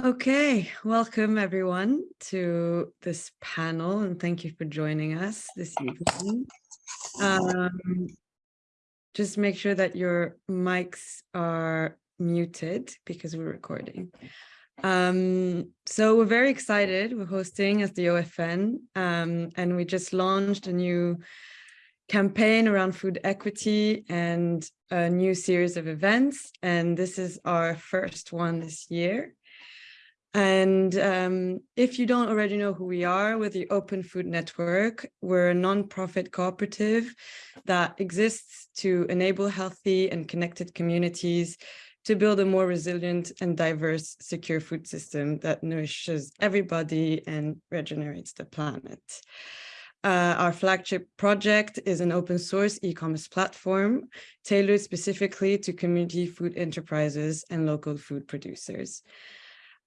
Okay, welcome everyone to this panel and thank you for joining us this evening. Um, just make sure that your mics are muted because we're recording. Um, so we're very excited. We're hosting as the OFN um, and we just launched a new campaign around food equity and a new series of events. And this is our first one this year. And um, if you don't already know who we are, we're the Open Food Network. We're a nonprofit cooperative that exists to enable healthy and connected communities to build a more resilient and diverse, secure food system that nourishes everybody and regenerates the planet. Uh, our flagship project is an open source e-commerce platform tailored specifically to community food enterprises and local food producers.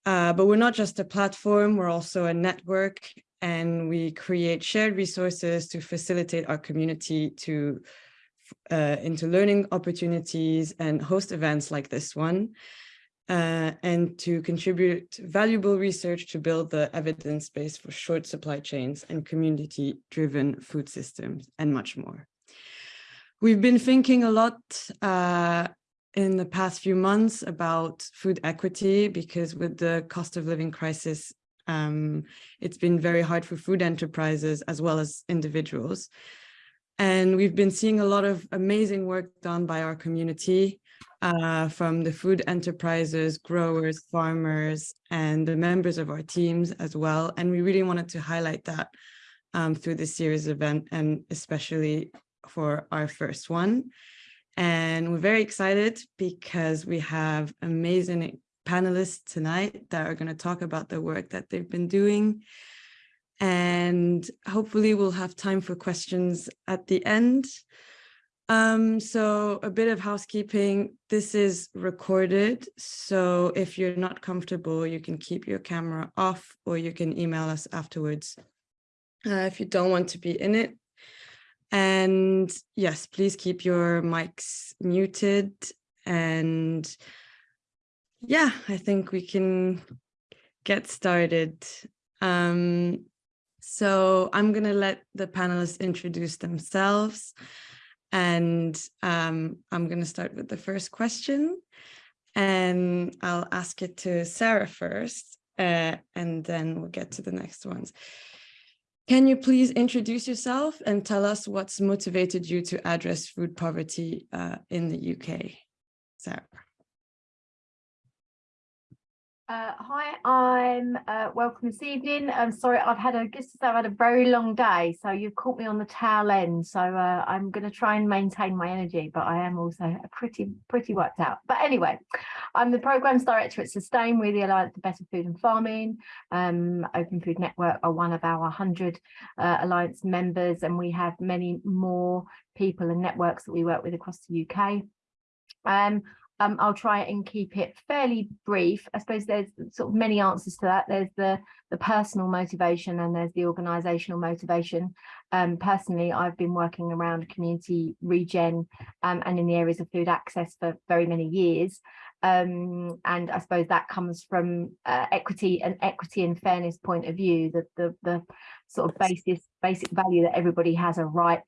Uh, but we're not just a platform, we're also a network and we create shared resources to facilitate our community to uh, into learning opportunities and host events like this one, uh, and to contribute valuable research to build the evidence base for short supply chains and community-driven food systems and much more. We've been thinking a lot uh, in the past few months about food equity because with the cost of living crisis, um, it's been very hard for food enterprises as well as individuals. And we've been seeing a lot of amazing work done by our community uh, from the food enterprises, growers, farmers, and the members of our teams as well. And we really wanted to highlight that um, through this series event and especially for our first one. And we're very excited because we have amazing panelists tonight that are going to talk about the work that they've been doing. And hopefully we'll have time for questions at the end. Um, so a bit of housekeeping, this is recorded. So if you're not comfortable, you can keep your camera off or you can email us afterwards. Uh, if you don't want to be in it, and yes, please keep your mics muted. And yeah, I think we can get started. Um, so I'm going to let the panelists introduce themselves. And um, I'm going to start with the first question. And I'll ask it to Sarah first, uh, and then we'll get to the next ones. Can you please introduce yourself and tell us what's motivated you to address food poverty uh, in the UK? Sarah. Uh, hi, I'm uh, welcome this evening. I'm sorry, I've had a guess I've had a very long day, so you've caught me on the tail end. So uh, I'm going to try and maintain my energy, but I am also pretty pretty worked out. But anyway, I'm the programs director at Sustain. We're the Alliance for Better Food and Farming. Um, Open Food Network are one of our 100 uh, alliance members, and we have many more people and networks that we work with across the UK. Um, um, I'll try and keep it fairly brief. I suppose there's sort of many answers to that. There's the, the personal motivation and there's the organisational motivation. Um, personally, I've been working around community regen um, and in the areas of food access for very many years. Um, and I suppose that comes from uh, equity and equity and fairness point of view, the, the, the sort of basis, basic value that everybody has a right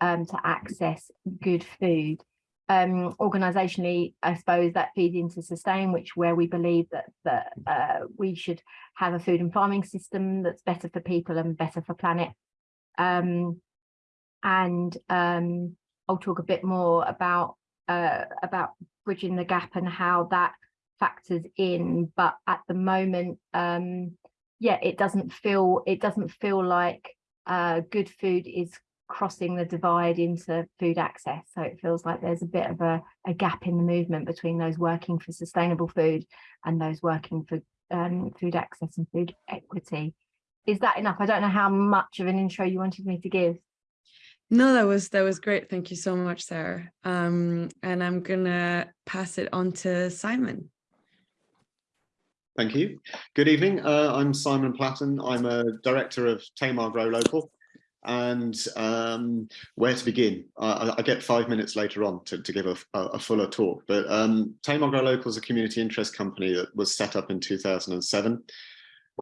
um, to access good food um, organisationally, I suppose that feeds into sustain, which where we believe that that uh, we should have a food and farming system that's better for people and better for planet. Um, and um, I'll talk a bit more about uh, about bridging the gap and how that factors in. But at the moment, um, yeah, it doesn't feel it doesn't feel like uh, good food is crossing the divide into food access. So it feels like there's a bit of a, a gap in the movement between those working for sustainable food and those working for um, food access and food equity. Is that enough? I don't know how much of an intro you wanted me to give. No, that was that was great. Thank you so much, Sarah. Um, and I'm gonna pass it on to Simon. Thank you. Good evening. Uh, I'm Simon Platten. I'm a director of Tamar Grow Local. And um, where to begin. I, I, get five minutes later on to, to give a, a, fuller talk, but um, Tamar Grow Local is a community interest company that was set up in 2007,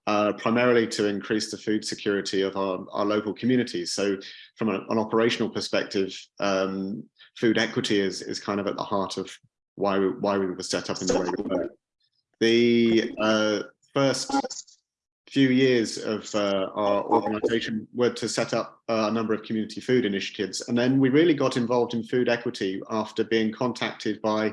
uh, primarily to increase the food security of our, our local communities. So from a, an operational perspective, um, food equity is, is kind of at the heart of why we, why we were set up in the way we were. The uh, first few years of uh, our organization were to set up a number of community food initiatives. And then we really got involved in food equity after being contacted by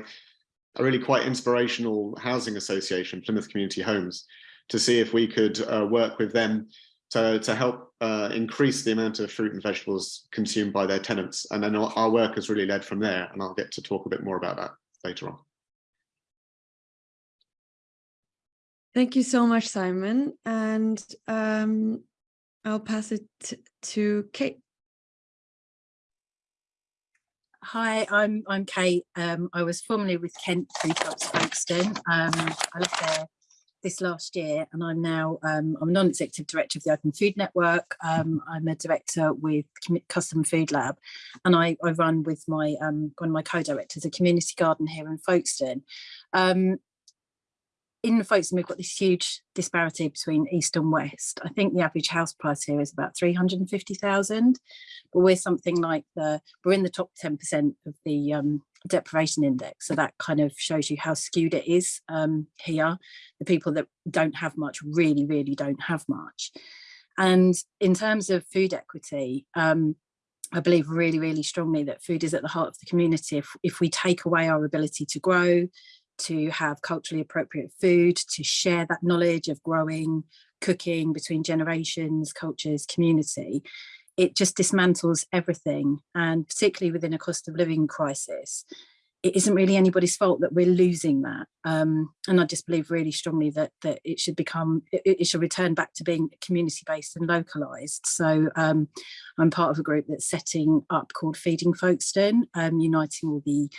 a really quite inspirational housing association, Plymouth Community Homes, to see if we could uh, work with them to, to help uh, increase the amount of fruit and vegetables consumed by their tenants. And then our, our work has really led from there. And I'll get to talk a bit more about that later on. Thank you so much, Simon. And um, I'll pass it to Kate. Hi, I'm I'm Kate. Um, I was formerly with Kent Food Shops Folkestone. Um, I left there this last year and I'm now um, I'm non-executive director of the Open Food Network. Um, I'm a director with Custom Food Lab and I, I run with my um, one of my co-directors a community garden here in Folkestone. In Folkestone, we've got this huge disparity between east and west. I think the average house price here is about 350,000, but we're something like the, we're in the top 10% of the um, deprivation index. So that kind of shows you how skewed it is um, here. The people that don't have much really, really don't have much. And in terms of food equity, um, I believe really, really strongly that food is at the heart of the community. If, if we take away our ability to grow, to have culturally appropriate food, to share that knowledge of growing, cooking between generations, cultures, community, it just dismantles everything. And particularly within a cost of living crisis, it isn't really anybody's fault that we're losing that. Um, and I just believe really strongly that that it should become, it, it should return back to being community-based and localised. So um, I'm part of a group that's setting up called Feeding Folkestone, um, uniting all the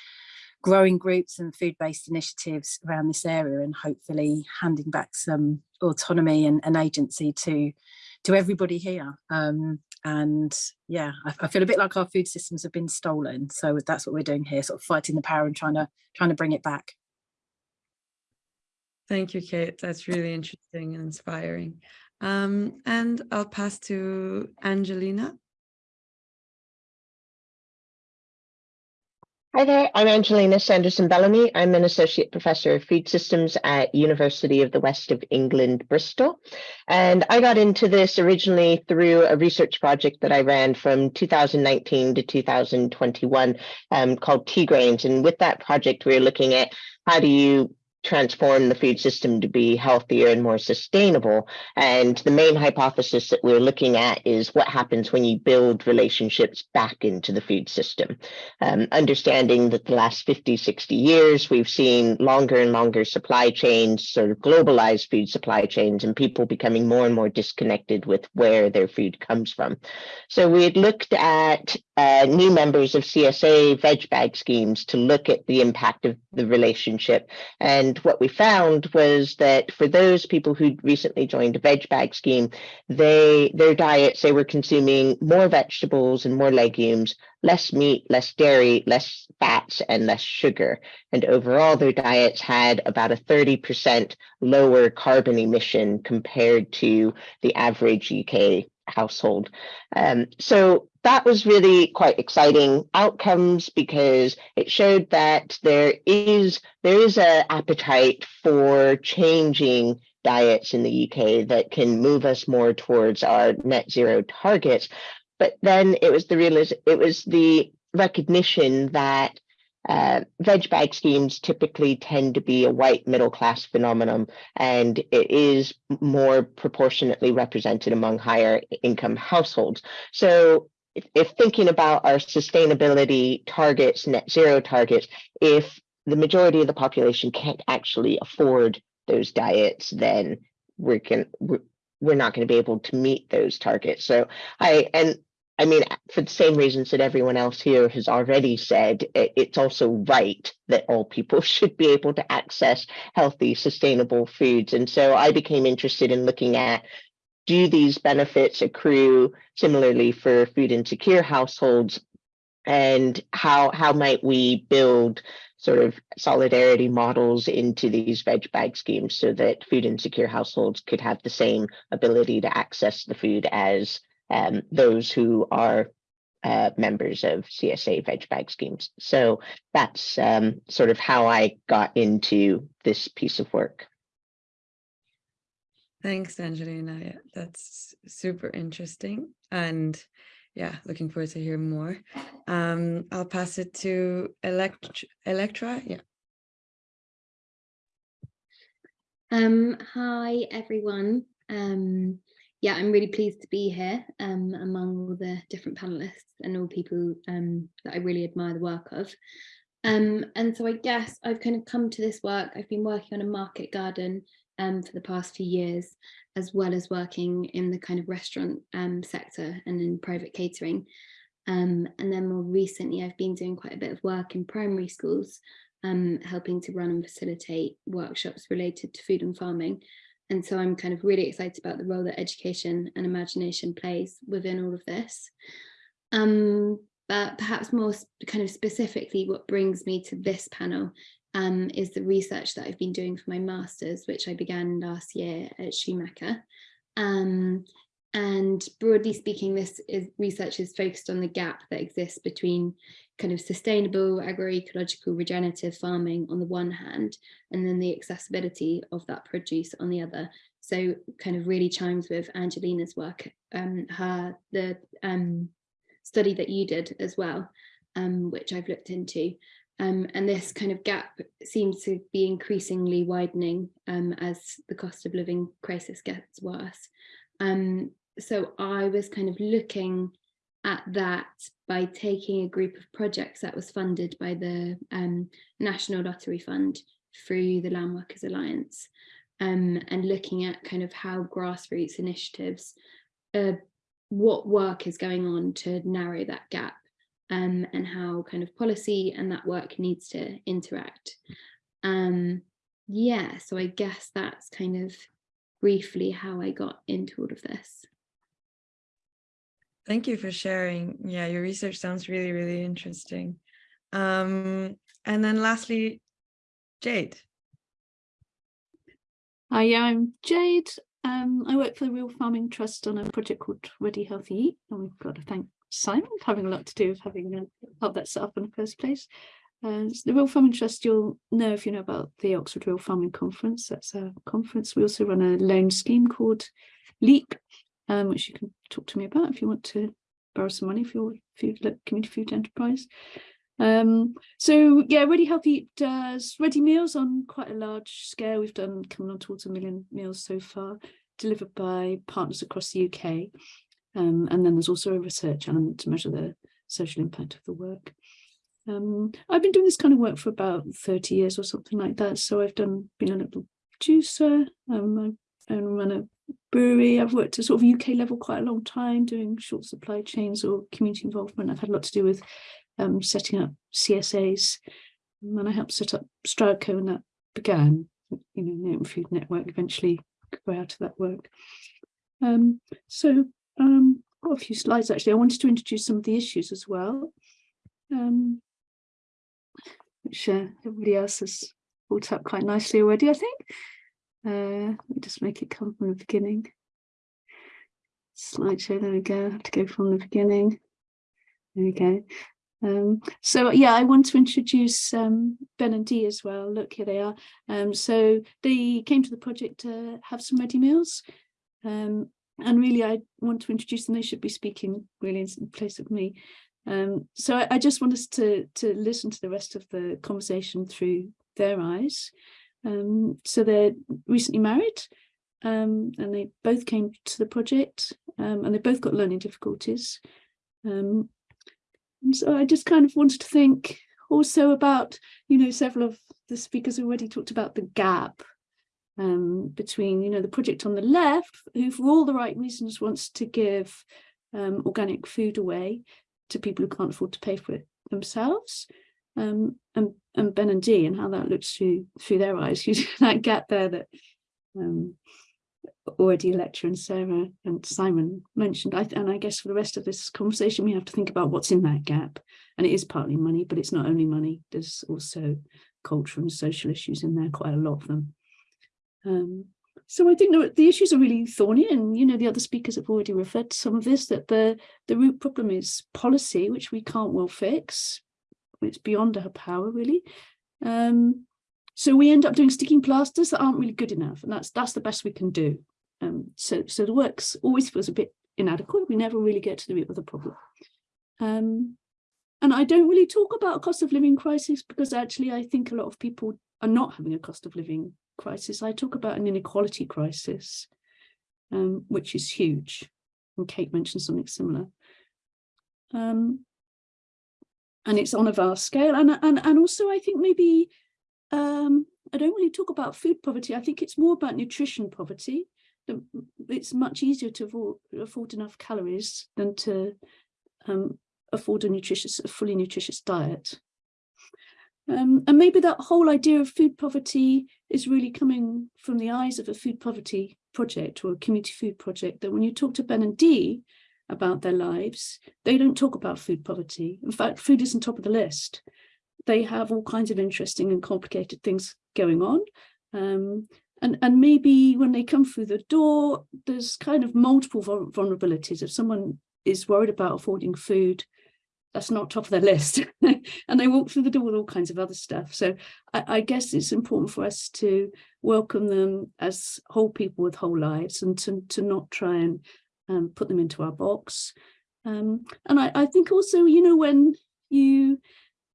growing groups and food-based initiatives around this area and hopefully handing back some autonomy and, and agency to to everybody here. Um, and yeah I, I, feel a bit like our food systems have been stolen. So that's what we're doing here sort of fighting the power and trying to trying to bring it back. Thank you kate. That's really interesting and inspiring. Um, and i'll pass to angelina Hi there, I'm Angelina Sanderson Bellamy. I'm an Associate Professor of Food Systems at University of the West of England, Bristol. And I got into this originally through a research project that I ran from 2019 to 2021 um, called TGRAINS. And with that project, we we're looking at how do you transform the food system to be healthier and more sustainable. And the main hypothesis that we're looking at is what happens when you build relationships back into the food system. Um, understanding that the last 50, 60 years, we've seen longer and longer supply chains, sort of globalized food supply chains, and people becoming more and more disconnected with where their food comes from. So we had looked at uh, new members of CSA veg bag schemes to look at the impact of the relationship and and what we found was that for those people who'd recently joined a veg bag scheme, they their diets, they were consuming more vegetables and more legumes, less meat, less dairy, less fats, and less sugar. And overall, their diets had about a 30% lower carbon emission compared to the average UK household. Um, so that was really quite exciting outcomes because it showed that there is there is a appetite for changing diets in the UK that can move us more towards our net zero targets. But then it was the real it was the recognition that uh, veg bag schemes typically tend to be a white middle class phenomenon, and it is more proportionately represented among higher income households. So if, if thinking about our sustainability targets, net zero targets, if the majority of the population can't actually afford those diets, then we're can we're, we're not going to be able to meet those targets. So I and I mean, for the same reasons that everyone else here has already said, it's also right that all people should be able to access healthy, sustainable foods. And so I became interested in looking at do these benefits accrue similarly for food insecure households? And how, how might we build sort of solidarity models into these veg bag schemes so that food insecure households could have the same ability to access the food as um, those who are uh, members of CSA veg bag schemes. So that's um, sort of how I got into this piece of work. Thanks, Angelina. Yeah, that's super interesting. And yeah, looking forward to hear more. Um, I'll pass it to Elect Electra. Yeah. Um, hi, everyone. Um, yeah, I'm really pleased to be here um, among all the different panelists and all people um, that I really admire the work of. Um, and so I guess I've kind of come to this work. I've been working on a market garden um, for the past few years, as well as working in the kind of restaurant um, sector and in private catering. Um, and then more recently, I've been doing quite a bit of work in primary schools, um, helping to run and facilitate workshops related to food and farming. And so I'm kind of really excited about the role that education and imagination plays within all of this. Um, but perhaps more kind of specifically, what brings me to this panel um, is the research that I've been doing for my master's, which I began last year at Schumacher. Um, and broadly speaking, this is, research is focused on the gap that exists between kind of sustainable agroecological regenerative farming on the one hand, and then the accessibility of that produce on the other. So kind of really chimes with Angelina's work, um, her the um, study that you did as well, um, which I've looked into. Um, and this kind of gap seems to be increasingly widening um, as the cost of living crisis gets worse. Um, so I was kind of looking at that by taking a group of projects that was funded by the um, National Lottery Fund through the Land Workers Alliance um, and looking at kind of how grassroots initiatives, uh, what work is going on to narrow that gap um, and how kind of policy and that work needs to interact. Um, yeah, so I guess that's kind of briefly how I got into all of this. Thank you for sharing. Yeah, your research sounds really, really interesting. Um, and then lastly, Jade. Hi, yeah, I'm Jade. Um, I work for the Real Farming Trust on a project called Ready Healthy Eat, and we've got to thank Simon having a lot to do with having uh, helped that set up in the first place. Uh, the Real Farming Trust, you'll know if you know about the Oxford Real Farming Conference. That's a conference. We also run a loan scheme called LEAP, um, which you can talk to me about if you want to borrow some money for your food, community food enterprise. Um, so yeah, Ready Healthy does ready meals on quite a large scale. We've done coming on towards a million meals so far, delivered by partners across the UK. Um, and then there's also a research element to measure the social impact of the work. Um, I've been doing this kind of work for about 30 years or something like that. So I've done been a little producer, um, I run a brewery. I've worked at sort of UK level quite a long time doing short supply chains or community involvement. I've had a lot to do with um, setting up CSAs and I helped set up Stroudco and that began, you know, Food Network eventually grew out of that work. Um, so um, got a few slides actually. I wanted to introduce some of the issues as well, um, which uh, everybody else has brought up quite nicely already, I think. Uh, let me just make it come from the beginning. Slideshow, there we go. I have to go from the beginning. There we go. Um, so yeah, I want to introduce um, Ben and Dee as well. Look, here they are. Um, so they came to the project to have some ready meals. Um, and really, I want to introduce them. They should be speaking really in place of me. Um, so I, I, just want us to, to listen to the rest of the conversation through their eyes. Um, so they're recently married um, and they both came to the project um, and they both got learning difficulties. Um, so I just kind of wanted to think also about, you know, several of the speakers already talked about the gap um, between, you know, the project on the left, who for all the right reasons wants to give um, organic food away to people who can't afford to pay for it themselves, um, and, and Ben and Dee and how that looks through through their eyes, you that gap there that um, already Electra and Sarah and Simon mentioned. I, and I guess for the rest of this conversation, we have to think about what's in that gap. And it is partly money, but it's not only money. There's also culture and social issues in there, quite a lot of them. Um, so I think the, the issues are really thorny and, you know, the other speakers have already referred to some of this, that the, the root problem is policy, which we can't well fix. It's beyond our power, really. Um, so we end up doing sticking plasters that aren't really good enough, and that's that's the best we can do. Um, so so the works always feels a bit inadequate. We never really get to the root of the problem. Um, and I don't really talk about cost of living crisis because actually I think a lot of people are not having a cost of living crisis. I talk about an inequality crisis, um, which is huge. And Kate mentioned something similar. Um, and it's on a vast scale. And, and, and also I think maybe um, I don't really talk about food poverty. I think it's more about nutrition poverty. It's much easier to afford, enough calories than to um, afford a nutritious, a fully nutritious diet. Um, and maybe that whole idea of food poverty is really coming from the eyes of a food poverty project or a community food project, that when you talk to Ben and Dee about their lives, they don't talk about food poverty. In fact, food isn't top of the list they have all kinds of interesting and complicated things going on. Um, and, and maybe when they come through the door, there's kind of multiple vulnerabilities. If someone is worried about affording food, that's not top of their list. and they walk through the door with all kinds of other stuff. So I, I, guess it's important for us to welcome them as whole people with whole lives and to, to not try and um, put them into our box. Um, and I, I think also, you know, when you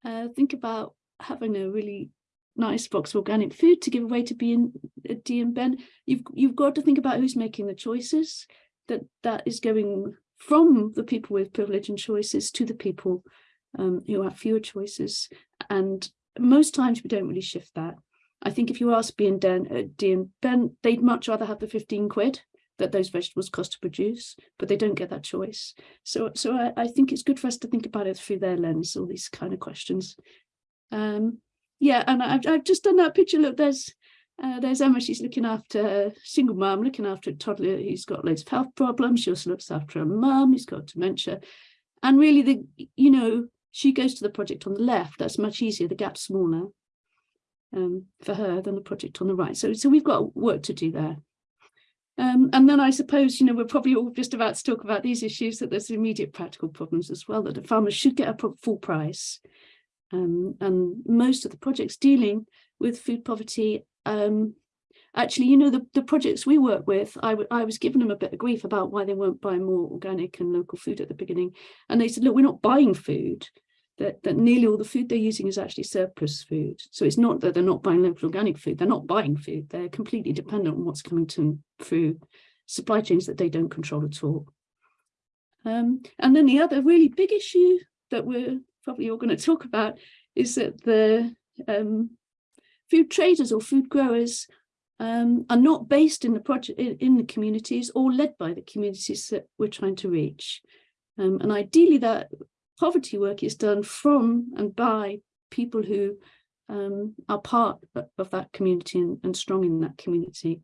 uh, think about having a really nice box of organic food to give away to be in uh, and Ben. You've you've got to think about who's making the choices. That that is going from the people with privilege and choices to the people um, who have fewer choices. And most times we don't really shift that. I think if you ask Dee and, Dan, uh, Dee and Ben, they'd much rather have the 15 quid that those vegetables cost to produce, but they don't get that choice. So, so I, I think it's good for us to think about it through their lens, all these kind of questions. Um, yeah, and I've, I've just done that picture. Look, there's uh, there's Emma, she's looking after a single mum, looking after a toddler who's got loads of health problems. She also looks after a mum who's got dementia. And really, the you know, she goes to the project on the left. That's much easier. The gap's smaller um, for her than the project on the right. So, so we've got work to do there. Um, and then I suppose, you know, we're probably all just about to talk about these issues, that there's immediate practical problems as well, that the farmers should get a full price. Um, and most of the projects dealing with food poverty, um, actually, you know, the, the projects we work with, I, I was giving them a bit of grief about why they weren't buying more organic and local food at the beginning. And they said, look, we're not buying food that, that nearly all the food they're using is actually surplus food. So it's not that they're not buying local organic food, they're not buying food, they're completely dependent on what's coming to them through supply chains that they don't control at all. Um, and then the other really big issue that we're probably all going to talk about is that the um, food traders or food growers um, are not based in the project in, in, the communities or led by the communities that we're trying to reach. Um, and ideally that poverty work is done from and by people who um, are part of that community and, and, strong in that community.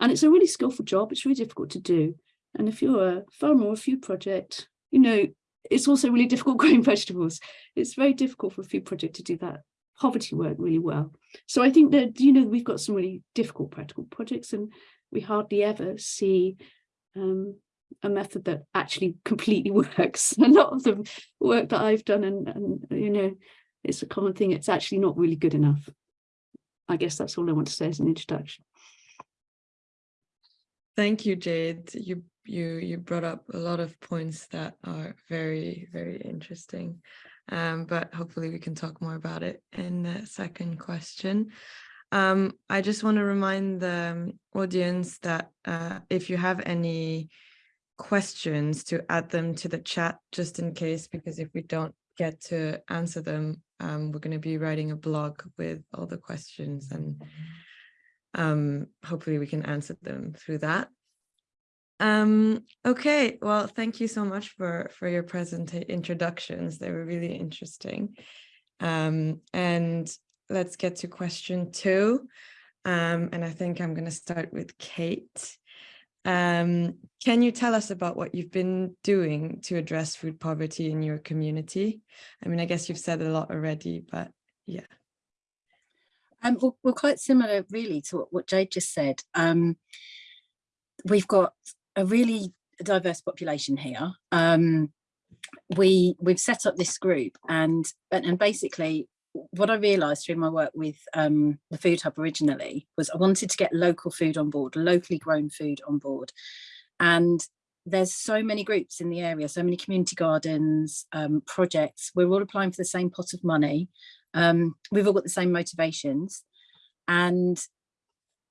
And it's a really skillful job. It's really difficult to do. And if you're a farmer or a food project, you know, it's also really difficult growing vegetables. It's very difficult for a food project to do that poverty work really well. So I think that, you know, we've got some really difficult practical projects and we hardly ever see um, a method that actually completely works. A lot of the work that I've done and, and you know, it's a common thing, it's actually not really good enough. I guess that's all I want to say as an introduction. Thank you, Jade. You you you brought up a lot of points that are very, very interesting. Um, but hopefully we can talk more about it in the second question. Um, I just want to remind the audience that uh, if you have any questions to add them to the chat just in case, because if we don't get to answer them, um, we're going to be writing a blog with all the questions and um, hopefully we can answer them through that. Um, okay, well, thank you so much for, for your present introductions. They were really interesting. Um, and let's get to question two. Um, and I think I'm going to start with Kate. Um, can you tell us about what you've been doing to address food poverty in your community? I mean, I guess you've said a lot already, but yeah. Um, well, quite similar really to what, what Jade just said. Um, we've got a really diverse population here. Um, we we've set up this group and and basically what I realised through my work with um, the Food Hub originally was I wanted to get local food on board, locally grown food on board. And there's so many groups in the area, so many community gardens, um, projects. We're all applying for the same pot of money. Um, we've all got the same motivations and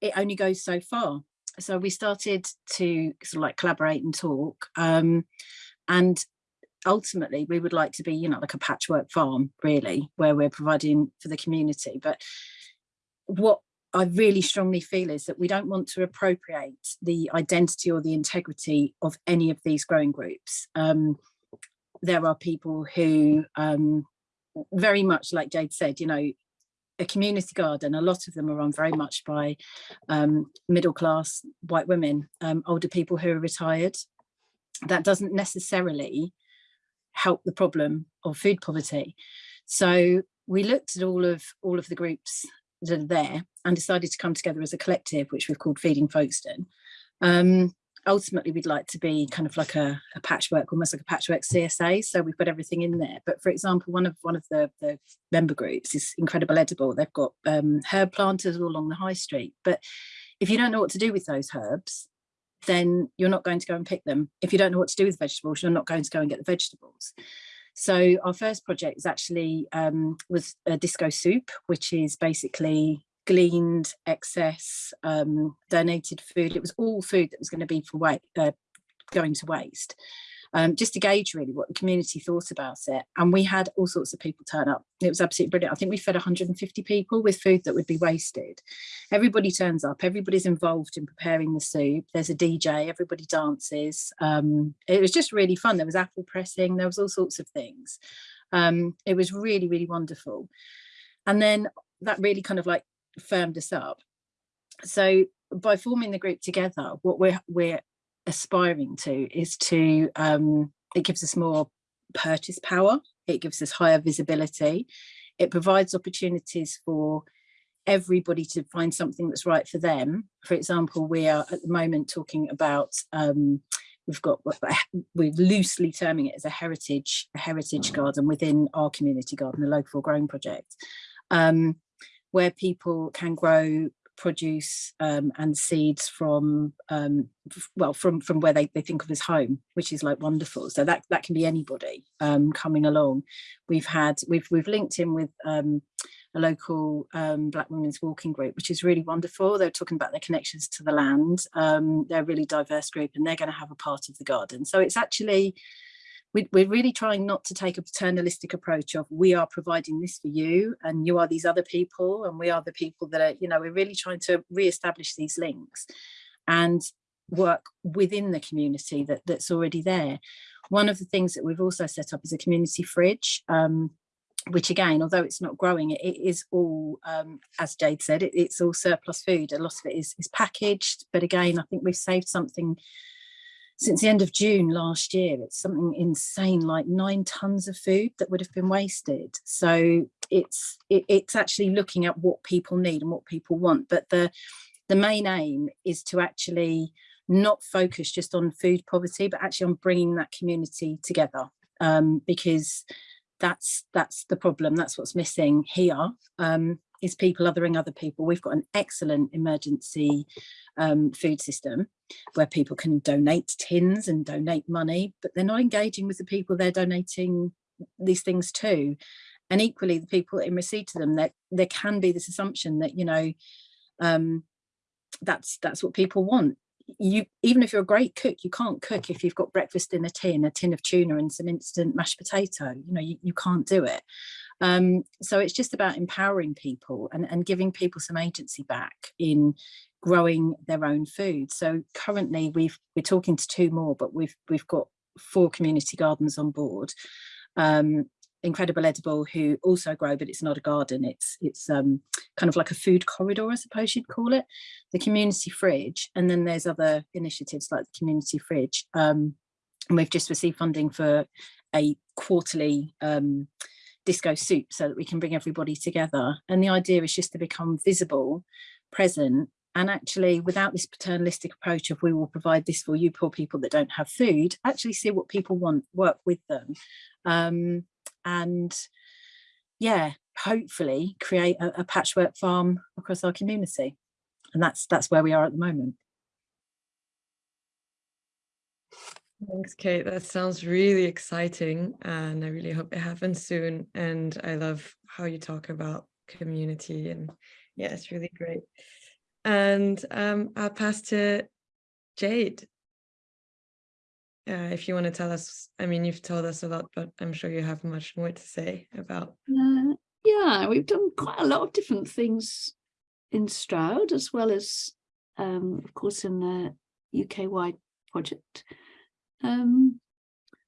it only goes so far. So we started to sort of like collaborate and talk. Um, and ultimately we would like to be, you know, like a patchwork farm, really, where we're providing for the community. But what I really strongly feel is that we don't want to appropriate the identity or the integrity of any of these growing groups. Um, there are people who um, very much like Jade said, you know, a community garden, a lot of them are run very much by um, middle class white women, um, older people who are retired. That doesn't necessarily help the problem of food poverty. So we looked at all of all of the groups that are there and decided to come together as a collective, which we've called Feeding Folkestone. Um, ultimately, we'd like to be kind of like a, a, patchwork, almost like a patchwork CSA. So we've got everything in there. But for example, one of one of the, the member groups is Incredible Edible. They've got um, herb planters all along the high street. But if you don't know what to do with those herbs, then you're not going to go and pick them. If you don't know what to do with vegetables, you're not going to go and get the vegetables. So our first project is actually um, was a disco soup, which is basically gleaned excess um, donated food. It was all food that was going to be for uh, going to waste um, just to gauge really what the community thought about it. And we had all sorts of people turn up. It was absolutely brilliant. I think we fed 150 people with food that would be wasted. Everybody turns up, everybody's involved in preparing the soup. There's a DJ, everybody dances. Um, it was just really fun. There was apple pressing, there was all sorts of things. Um, it was really, really wonderful. And then that really kind of like firmed us up. So by forming the group together, what we're we're aspiring to is to, um, it gives us more purchase power, it gives us higher visibility, it provides opportunities for everybody to find something that's right for them. For example, we are at the moment talking about um, we've got we're loosely terming it as a heritage a heritage garden within our community garden, the local growing project, um, where people can grow produce um, and seeds from um, well from from where they, they think of as home which is like wonderful. So that that can be anybody um, coming along. We've had we've we've linked in with um, a local um, black women's walking group which is really wonderful. They're talking about their connections to the land. Um, they're a really diverse group and they're going to have a part of the garden. So it's actually we, we're really trying not to take a paternalistic approach of we are providing this for you and you are these other people and we are the people that are, you know, we're really trying to re-establish these links and work within the community that, that's already there. One of the things that we've also set up is a community fridge, um, which again, although it's not growing, it, it is all, um, as Jade said, it, it's all surplus food. A lot of it is, is packaged, but again, I think we've saved something since the end of June last year, it's something insane, like nine tons of food that would have been wasted. So it's it, it's actually looking at what people need and what people want. But the the main aim is to actually not focus just on food poverty, but actually on bringing that community together um, because that's that's the problem. That's what's missing here. Um, is people othering other people. We've got an excellent emergency um, food system where people can donate tins and donate money, but they're not engaging with the people they're donating these things to. And equally, the people in receipt to them, that there can be this assumption that, you know, um, that's that's what people want. You even if you're a great cook, you can't cook if you've got breakfast in a tin, a tin of tuna and some instant mashed potato. You know, you, you can't do it. Um, so it's just about empowering people and, and giving people some agency back in growing their own food. So currently we've we're talking to two more, but we've we've got four community gardens on board. Um, Incredible Edible who also grow, but it's not a garden. It's it's um, kind of like a food corridor, I suppose you'd call it. The community fridge, and then there's other initiatives like the community fridge. Um, and we've just received funding for a quarterly um, disco soup so that we can bring everybody together. And the idea is just to become visible, present, and actually without this paternalistic approach of we will provide this for you poor people that don't have food, actually see what people want, work with them. Um, and yeah, hopefully create a, a patchwork farm across our community. And that's that's where we are at the moment. Thanks, Kate. That sounds really exciting. And I really hope it happens soon. And I love how you talk about community and yeah, it's really great. And um, I'll pass to Jade. Uh, if you want to tell us, I mean, you've told us a lot, but I'm sure you have much more to say about. Uh, yeah, we've done quite a lot of different things in Stroud, as well as, um, of course, in the UK-wide project. Um,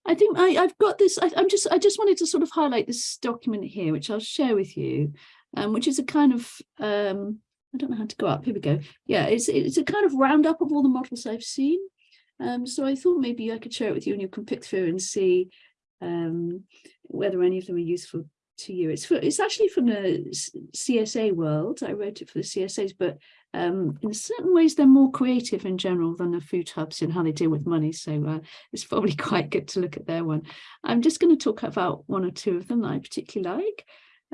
I think I, have got this, I, am just, I just wanted to sort of highlight this document here, which I'll share with you, um, which is a kind of, um, I don't know how to go up, here we go. Yeah, it's, it's a kind of roundup of all the models I've seen. Um, so I thought maybe I could share it with you and you can pick through and see um, whether any of them are useful to you. It's for, it's actually from the CSA world. I wrote it for the CSAs, but um, in certain ways they're more creative in general than the food hubs in how they deal with money. So uh, it's probably quite good to look at their one. I'm just going to talk about one or two of them that I particularly like.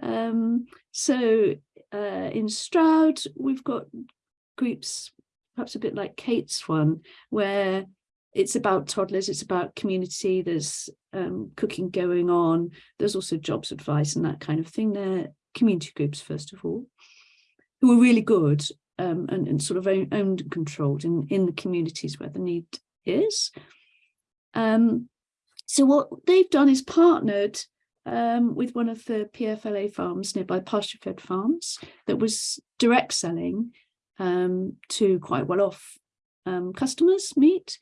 Um, so uh, in Stroud, we've got groups, perhaps a bit like Kate's one, where it's about toddlers, it's about community, there's um, cooking going on, there's also jobs advice and that kind of thing. They're community groups, first of all, who are really good um, and, and, sort of owned and controlled in, in the communities where the need is. Um, so what they've done is partnered um, with one of the PFLA farms nearby pasture fed farms that was direct selling um, to quite well off um, customers meat.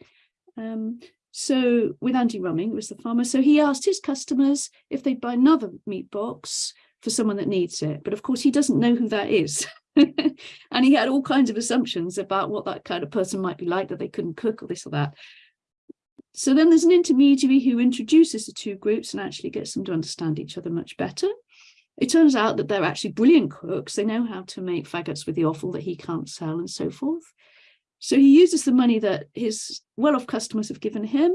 Um, so with Andy Rumming was the farmer. So he asked his customers if they'd buy another meat box for someone that needs it. But of course, he doesn't know who that is. and he had all kinds of assumptions about what that kind of person might be like, that they couldn't cook or this or that. So then there's an intermediary who introduces the two groups and actually gets them to understand each other much better. It turns out that they're actually brilliant cooks. They know how to make faggots with the offal that he can't sell and so forth. So he uses the money that his well-off customers have given him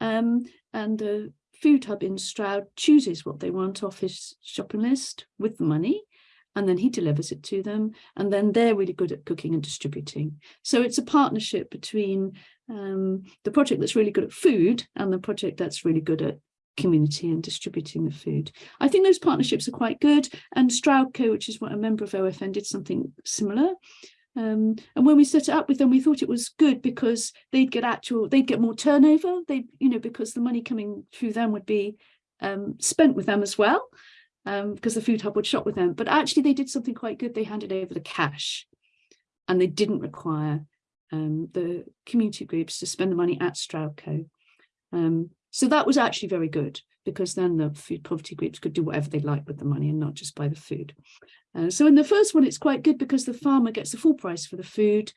um, and the food hub in Stroud chooses what they want off his shopping list with the money and then he delivers it to them and then they're really good at cooking and distributing so it's a partnership between um, the project that's really good at food and the project that's really good at community and distributing the food. I think those partnerships are quite good and Stroudco, which is what a member of OFN did something similar. Um, and when we set it up with them, we thought it was good because they'd get actual, they'd get more turnover. They, you know, because the money coming through them would be um, spent with them as well, um, because the food hub would shop with them. But actually, they did something quite good. They handed over the cash, and they didn't require um, the community groups to spend the money at Stroudco. Um, so that was actually very good because then the food poverty groups could do whatever they like with the money and not just buy the food. Uh, so in the first one, it's quite good because the farmer gets the full price for the food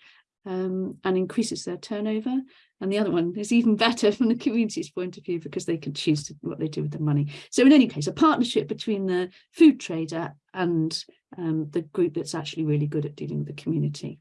um, and increases their turnover. And the other one is even better from the community's point of view because they can choose to, what they do with the money. So in any case, a partnership between the food trader and um, the group that's actually really good at dealing with the community.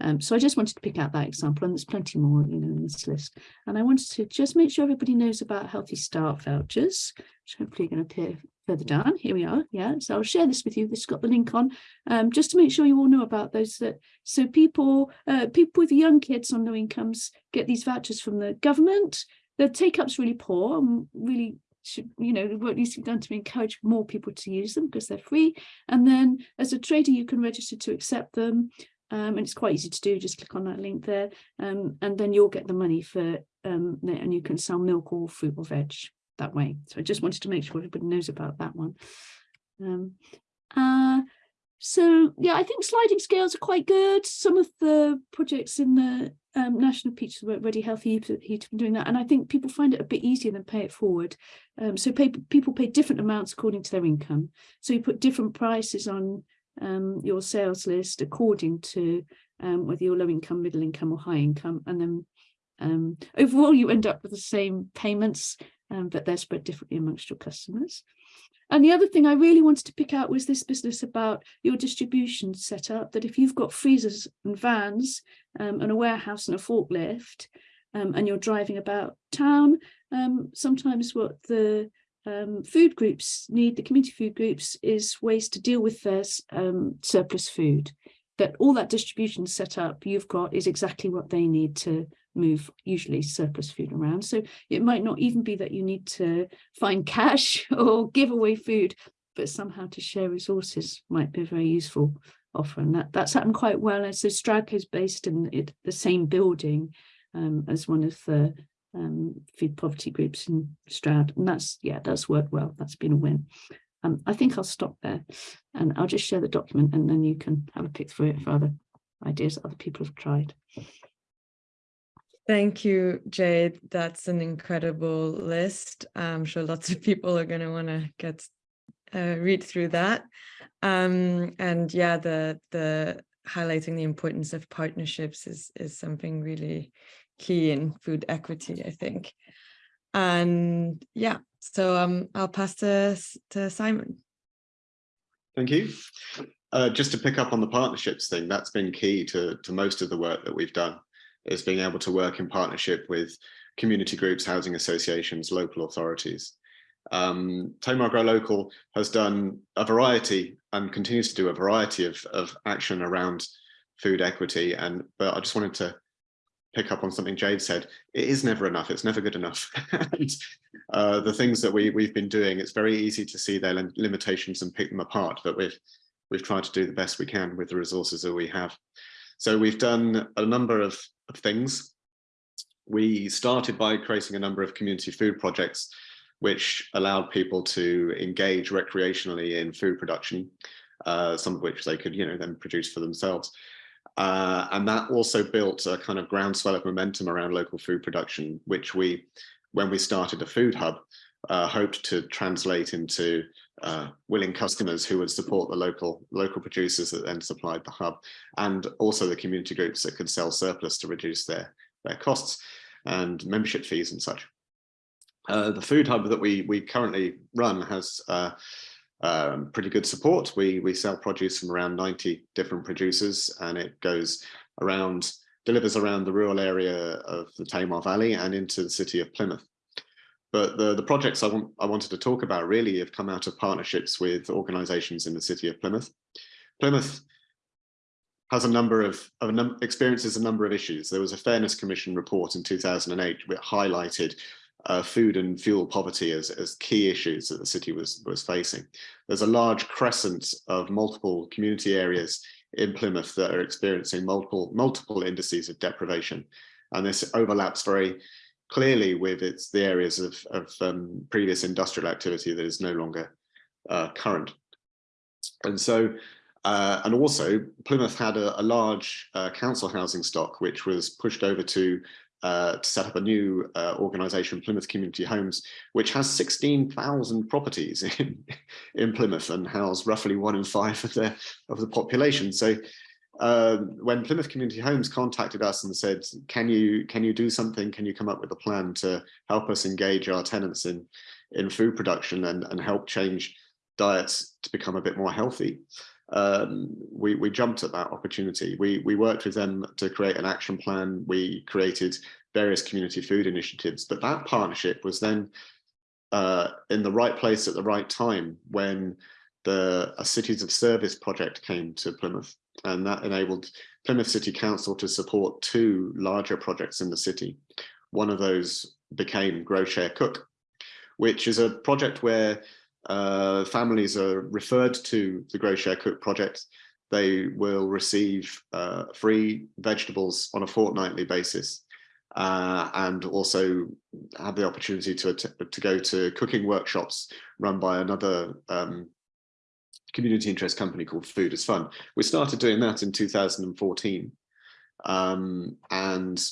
Um, so I just wanted to pick out that example, and there's plenty more, you know, in this list. And I wanted to just make sure everybody knows about Healthy Start vouchers, which hopefully are going to appear further down. Here we are. Yeah, so I'll share this with you. This got the link on, um, just to make sure you all know about those. That so people, uh, people with young kids on low incomes get these vouchers from the government. The take up's really poor and really should, you know, what needs to be done to encourage more people to use them because they're free. And then as a trader, you can register to accept them um, and it's quite easy to do just click on that link there um, and then you'll get the money for um, and you can sell milk or fruit or veg that way so I just wanted to make sure everybody knows about that one um, uh, so yeah I think sliding scales are quite good some of the projects in the um, National Peaches Work Ready Healthy Eat- Eat been doing that, and I think people find it a bit easier than pay it forward. Um, so pay, people pay different amounts according to their income. So you put different prices on um, your sales list according to um, whether you're low income, middle income, or high income, and then um, overall you end up with the same payments, um, but they're spread differently amongst your customers. And the other thing I really wanted to pick out was this business about your distribution setup, that if you've got freezers and vans um, and a warehouse and a forklift, um, and you're driving about town, sometimes what the um, food groups need, the community food groups, is ways to deal with their um, surplus food. That all that distribution set up you've got is exactly what they need to move usually surplus food around. So it might not even be that you need to find cash or give away food, but somehow to share resources might be a very useful offer. And that, that's happened quite well. And so Stroudco is based in it, the same building um, as one of the um, food poverty groups in Stroud. And that's, yeah, that's worked well. That's been a win. Um, I think I'll stop there and I'll just share the document and then you can have a pick through it for other ideas that other people have tried. Thank you, Jade. That's an incredible list. I'm sure lots of people are going to want to get uh, read through that. Um, and yeah, the the highlighting the importance of partnerships is is something really key in food equity, I think. And yeah, so um, I'll pass to to Simon. Thank you. Uh, just to pick up on the partnerships thing, that's been key to, to most of the work that we've done, is being able to work in partnership with community groups, housing associations, local authorities. Um, Tamar Grow Local has done a variety and continues to do a variety of, of action around food equity. And but I just wanted to pick up on something Jade said. It is never enough. It's never good enough. and, uh, the things that we we've been doing, it's very easy to see their lim- limitations and pick them apart. But we've we've tried to do the best we can with the resources that we have. So we've done a number of, of things. We started by creating a number of community food projects, which allowed people to engage recreationally in food production, uh, some of which they could, you know, then produce for themselves. Uh, and that also built a kind of groundswell of momentum around local food production, which we, when we started the food hub, uh, hoped to translate into uh, willing customers who would support the local local producers that then supplied the hub, and also the community groups that could sell surplus to reduce their their costs and membership fees and such. Uh, the food hub that we we currently run has uh, um, pretty good support. We we sell produce from around 90 different producers, and it goes around delivers around the rural area of the Tamar Valley and into the city of Plymouth. But the, the projects I, want, I wanted to talk about really have come out of partnerships with organisations in the city of Plymouth. Plymouth has a number of, of num experiences a number of issues. There was a Fairness Commission report in 2008 which highlighted uh, food and fuel poverty as, as key issues that the city was, was facing. There's a large crescent of multiple community areas in Plymouth that are experiencing multiple, multiple indices of deprivation. And this overlaps very clearly with its the areas of, of um, previous industrial activity that is no longer uh, current. And so, uh, and also Plymouth had a, a large uh, council housing stock, which was pushed over to uh, to set up a new uh, organization, Plymouth Community Homes, which has 16,000 properties in, in Plymouth and house roughly one in five of the, of the population. So uh, when Plymouth Community Homes contacted us and said, can you can you do something? Can you come up with a plan to help us engage our tenants in, in food production and, and help change diets to become a bit more healthy? Um, we, we jumped at that opportunity. We, we worked with them to create an action plan. We created various community food initiatives, but that partnership was then uh, in the right place at the right time when the a Cities of Service project came to Plymouth and that enabled Plymouth City Council to support two larger projects in the city. One of those became Grow Share Cook, which is a project where uh, families are referred to the Grow Share Cook project. They will receive uh, free vegetables on a fortnightly basis uh, and also have the opportunity to, to go to cooking workshops run by another um, community interest company called Food is Fun. We started doing that in 2014. Um, and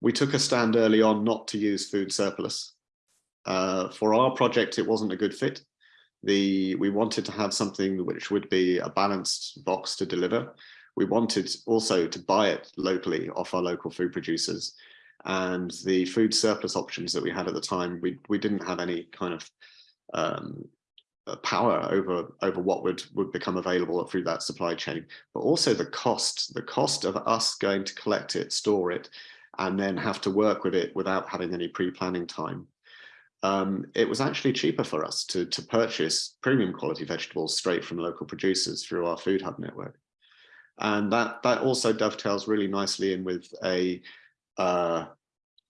we took a stand early on not to use food surplus. Uh, for our project, it wasn't a good fit. The, we wanted to have something which would be a balanced box to deliver. We wanted also to buy it locally off our local food producers. And the food surplus options that we had at the time, we, we didn't have any kind of um, uh, power over over what would would become available through that supply chain but also the cost the cost of us going to collect it store it and then have to work with it without having any pre-planning time um, it was actually cheaper for us to to purchase premium quality vegetables straight from local producers through our food hub network and that that also dovetails really nicely in with a uh,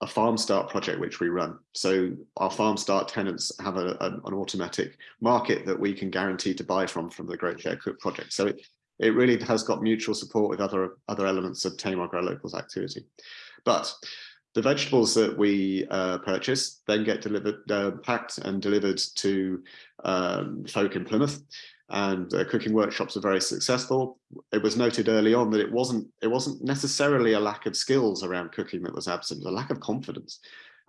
a farm start project which we run. So our farm start tenants have a, a, an automatic market that we can guarantee to buy from from the Grow Share Cook project. So it, it really has got mutual support with other, other elements of Tamar Grow Locals activity. But the vegetables that we uh, purchase then get delivered, uh, packed and delivered to um, folk in Plymouth and uh, cooking workshops are very successful. It was noted early on that it wasn't it wasn't necessarily a lack of skills around cooking that was absent, a lack of confidence.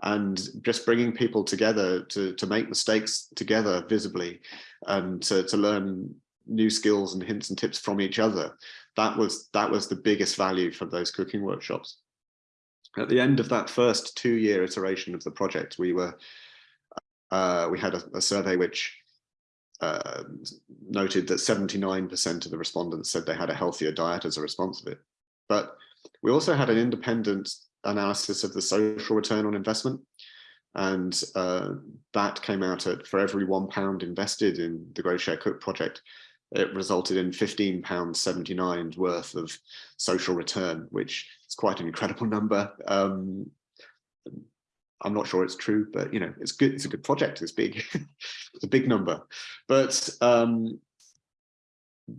And just bringing people together to, to make mistakes together visibly and to, to learn new skills and hints and tips from each other. That was that was the biggest value from those cooking workshops. At the end of that first two year iteration of the project, we were uh, we had a, a survey which uh, noted that 79% of the respondents said they had a healthier diet as a response of it. But we also had an independent analysis of the social return on investment. And uh, that came out at for every one pound invested in the Grow Share Cook project, it resulted in 15 pounds 79 worth of social return, which is quite an incredible number. Um, I'm not sure it's true, but you know, it's good. It's a good project. It's big. it's a big number, but um,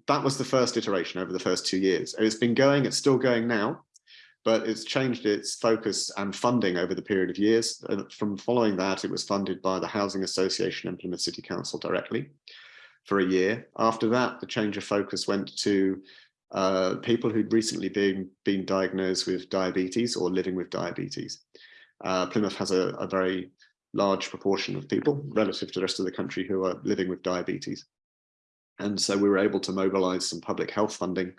that was the first iteration over the first two years. It's been going. It's still going now, but it's changed its focus and funding over the period of years. From following that, it was funded by the Housing Association and Plymouth City Council directly for a year. After that, the change of focus went to uh, people who'd recently been, been diagnosed with diabetes or living with diabetes. Uh, Plymouth has a, a, very large proportion of people relative to the rest of the country who are living with diabetes. And so we were able to mobilize some public health funding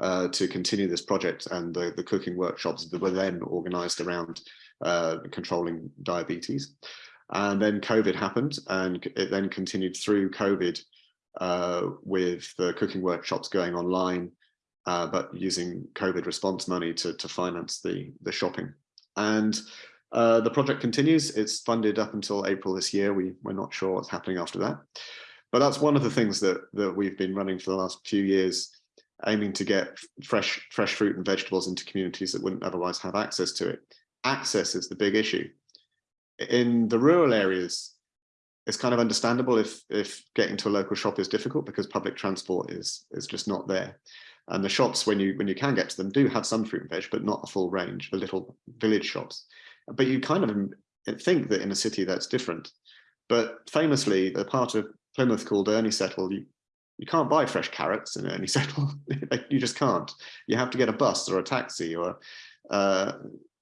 uh, to continue this project and the, the cooking workshops that were then organized around uh, controlling diabetes. And then COVID happened and it then continued through COVID uh, with the cooking workshops going online, uh, but using COVID response money to, to finance the, the shopping. And uh, the project continues. It's funded up until April this year. We, we're not sure what's happening after that. But that's one of the things that, that we've been running for the last few years, aiming to get fresh, fresh fruit and vegetables into communities that wouldn't otherwise have access to it. Access is the big issue. In the rural areas, it's kind of understandable if, if getting to a local shop is difficult because public transport is, is just not there. And the shops, when you when you can get to them, do have some fruit and veg, but not a full range, the little village shops. But you kind of think that in a city that's different. But famously, the part of Plymouth called Ernesettle, you, you can't buy fresh carrots in ernie settle you just can't. You have to get a bus or a taxi or uh,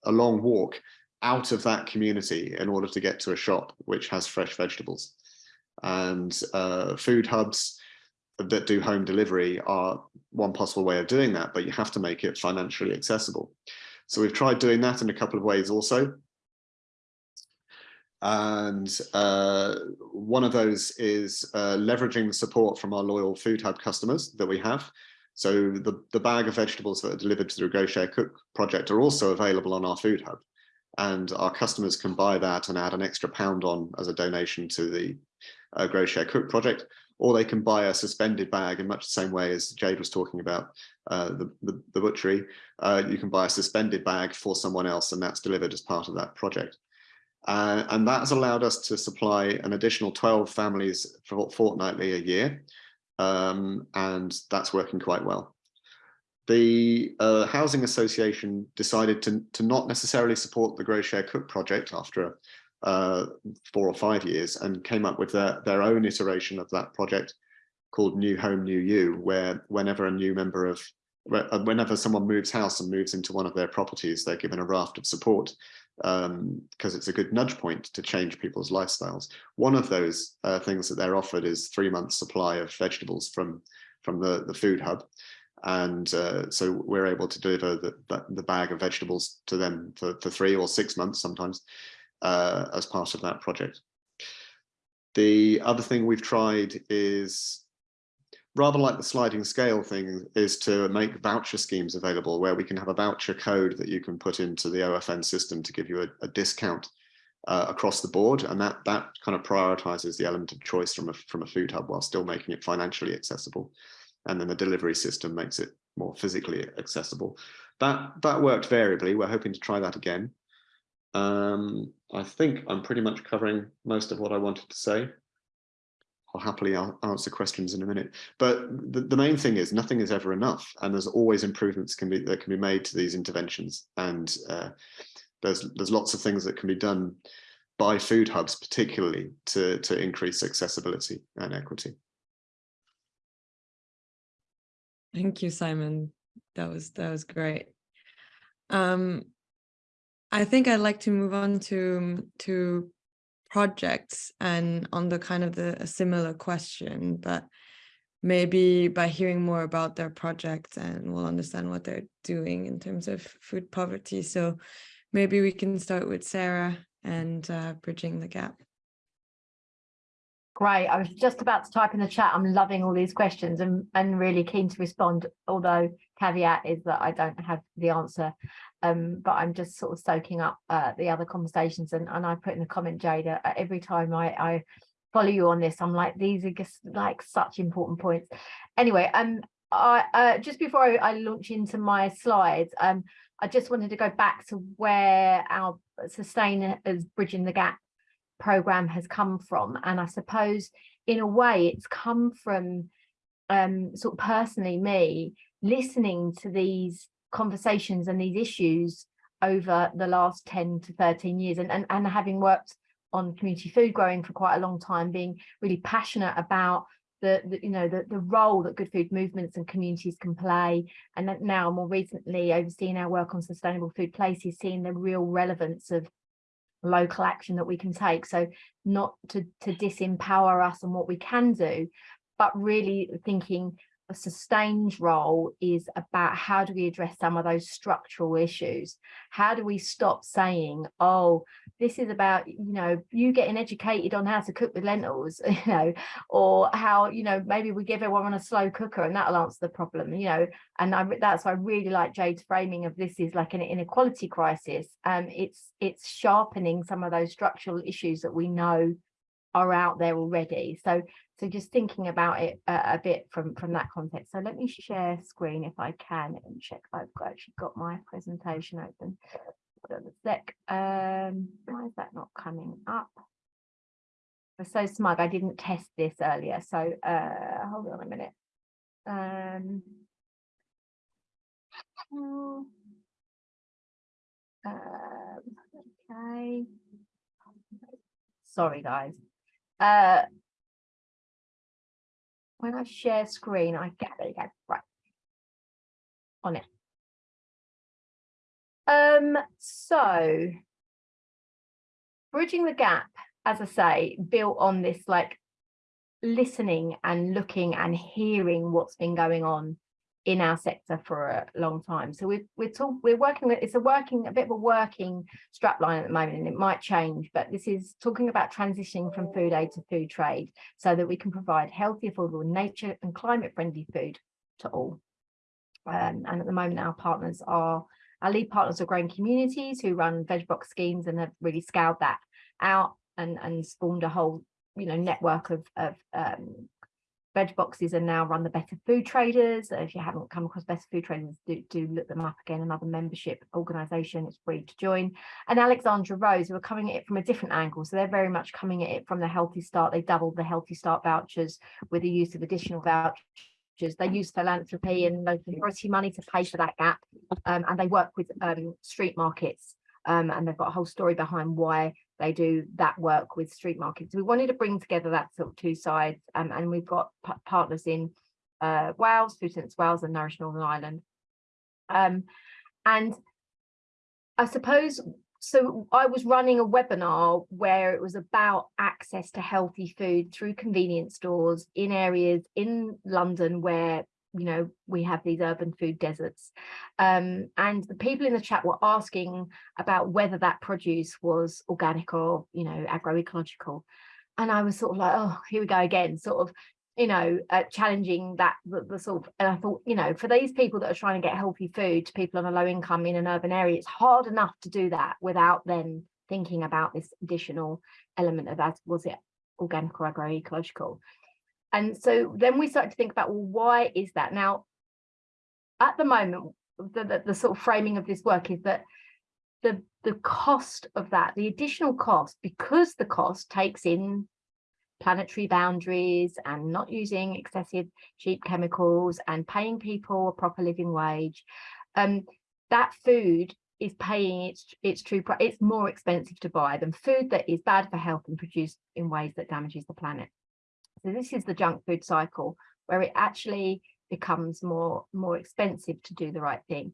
a long walk out of that community in order to get to a shop which has fresh vegetables. And uh, food hubs that do home delivery are one possible way of doing that, but you have to make it financially accessible. So we've tried doing that in a couple of ways also. And uh, one of those is uh, leveraging the support from our loyal Food Hub customers that we have. So the, the bag of vegetables that are delivered through Grow Share Cook project are also available on our Food Hub. And our customers can buy that and add an extra pound on as a donation to the uh, Grow Share Cook project or they can buy a suspended bag in much the same way as Jade was talking about uh, the, the, the, butchery. Uh, you can buy a suspended bag for someone else and that's delivered as part of that project. Uh, and that has allowed us to supply an additional 12 families for fortnightly a year. Um, and that's working quite well. The uh, Housing Association decided to, to not necessarily support the Grow Share Cook project after uh, four or five years and came up with their, their own iteration of that project called New Home, New You, where whenever a new member of uh, whenever someone moves house and moves into one of their properties, they're given a raft of support because it's a good nudge point to change people's lifestyles. One of those uh, things that they're offered is three months supply of vegetables from from the, the food hub. And uh, so we're able to deliver the, the, bag of vegetables to them for, for three or six months sometimes uh, as part of that project. The other thing we've tried is rather like the sliding scale thing is to make voucher schemes available where we can have a voucher code that you can put into the OFN system to give you a, a discount uh, across the board. And that that kind of prioritizes the element of choice from a, from a food hub while still making it financially accessible. And then the delivery system makes it more physically accessible. That, that worked variably. We're hoping to try that again. Um, I think I'm pretty much covering most of what I wanted to say. I'll happily answer questions in a minute. But the, the main thing is nothing is ever enough, and there's always improvements can be that can be made to these interventions. And uh, there's there's lots of things that can be done by food hubs, particularly to to increase accessibility and equity. Thank you, Simon. That was that was great. Um, I think I'd like to move on to to projects and on the kind of the similar question, but maybe by hearing more about their projects and we'll understand what they're doing in terms of food poverty. So maybe we can start with Sarah and uh, bridging the gap. Great. I was just about to type in the chat. I'm loving all these questions and, and really keen to respond, although caveat is that I don't have the answer. Um, but I'm just sort of soaking up uh, the other conversations and, and I put in the comment, Jada, uh, every time I, I follow you on this, I'm like, these are just like such important points. Anyway, um, I, uh, just before I, I launch into my slides, um, I just wanted to go back to where our sustain is bridging the gap program has come from and I suppose in a way it's come from um, sort of personally me listening to these conversations and these issues over the last 10 to 13 years and, and, and having worked on community food growing for quite a long time being really passionate about the, the, you know the, the role that good food movements and communities can play and now more recently overseeing our work on sustainable food places seeing the real relevance of local action that we can take. So not to to disempower us and what we can do but really thinking Sustain's role is about how do we address some of those structural issues? How do we stop saying oh this is about you know you getting educated on how to cook with lentils you know or how you know maybe we give everyone a slow cooker and that'll answer the problem you know? And I, that's why I really like Jade's framing of this is like an inequality crisis. Um it's it's sharpening some of those structural issues that we know are out there already. So so just thinking about it a, a, bit from from that context. So let me share screen if I can and check I've actually got my presentation open. A sec. Um why is that not coming up? I'm so smug I didn't test this earlier. So uh hold on a minute. Um um okay. Sorry guys uh, when I share screen, I get there you go, right. On it. Um, so bridging the gap, as I say, built on this like listening and looking and hearing what's been going on in our sector for a long time. So we're we're talk, we're working with it's a working a bit of a working strapline at the moment, and it might change. But this is talking about transitioning from food aid to food trade, so that we can provide healthy, affordable, nature and climate friendly food to all. Um, and at the moment, our partners are our lead partners are growing communities who run veg box schemes and have really scaled that out and and spawned a whole you know network of of um, veg boxes are now run the better food traders if you haven't come across better food traders do, do look them up again another membership organization it's free to join. And alexandra rose who are coming at it from a different angle so they're very much coming at it from the healthy start they doubled the healthy start vouchers with the use of additional vouchers. They use philanthropy and local authority money to pay for that gap um, and they work with um, street markets um, and they've got a whole story behind why they do that work with street markets. We wanted to bring together that sort of two sides um, and we've got partners in uh, Wales, Food Sense Wales and Nourish Northern Ireland Um, and I suppose, so I was running a webinar where it was about access to healthy food through convenience stores in areas in London where you know, we have these urban food deserts. Um, and the people in the chat were asking about whether that produce was organic or, you know, agroecological. And I was sort of like, oh, here we go again, sort of, you know, uh, challenging that the, the, sort of, and I thought, you know, for these people that are trying to get healthy food to people on a low income in an urban area, it's hard enough to do that without then thinking about this additional element of as was it organic or agroecological. And so then we started to think about, well, why is that? Now, at the moment, the, the, the sort of framing of this work is that the, the cost of that, the additional cost, because the cost takes in planetary boundaries and not using excessive cheap chemicals and paying people a proper living wage, um, that food is paying its its true price. It's more expensive to buy than food that is bad for health and produced in ways that damages the planet. So this is the junk food cycle where it actually becomes more more expensive to do the right thing.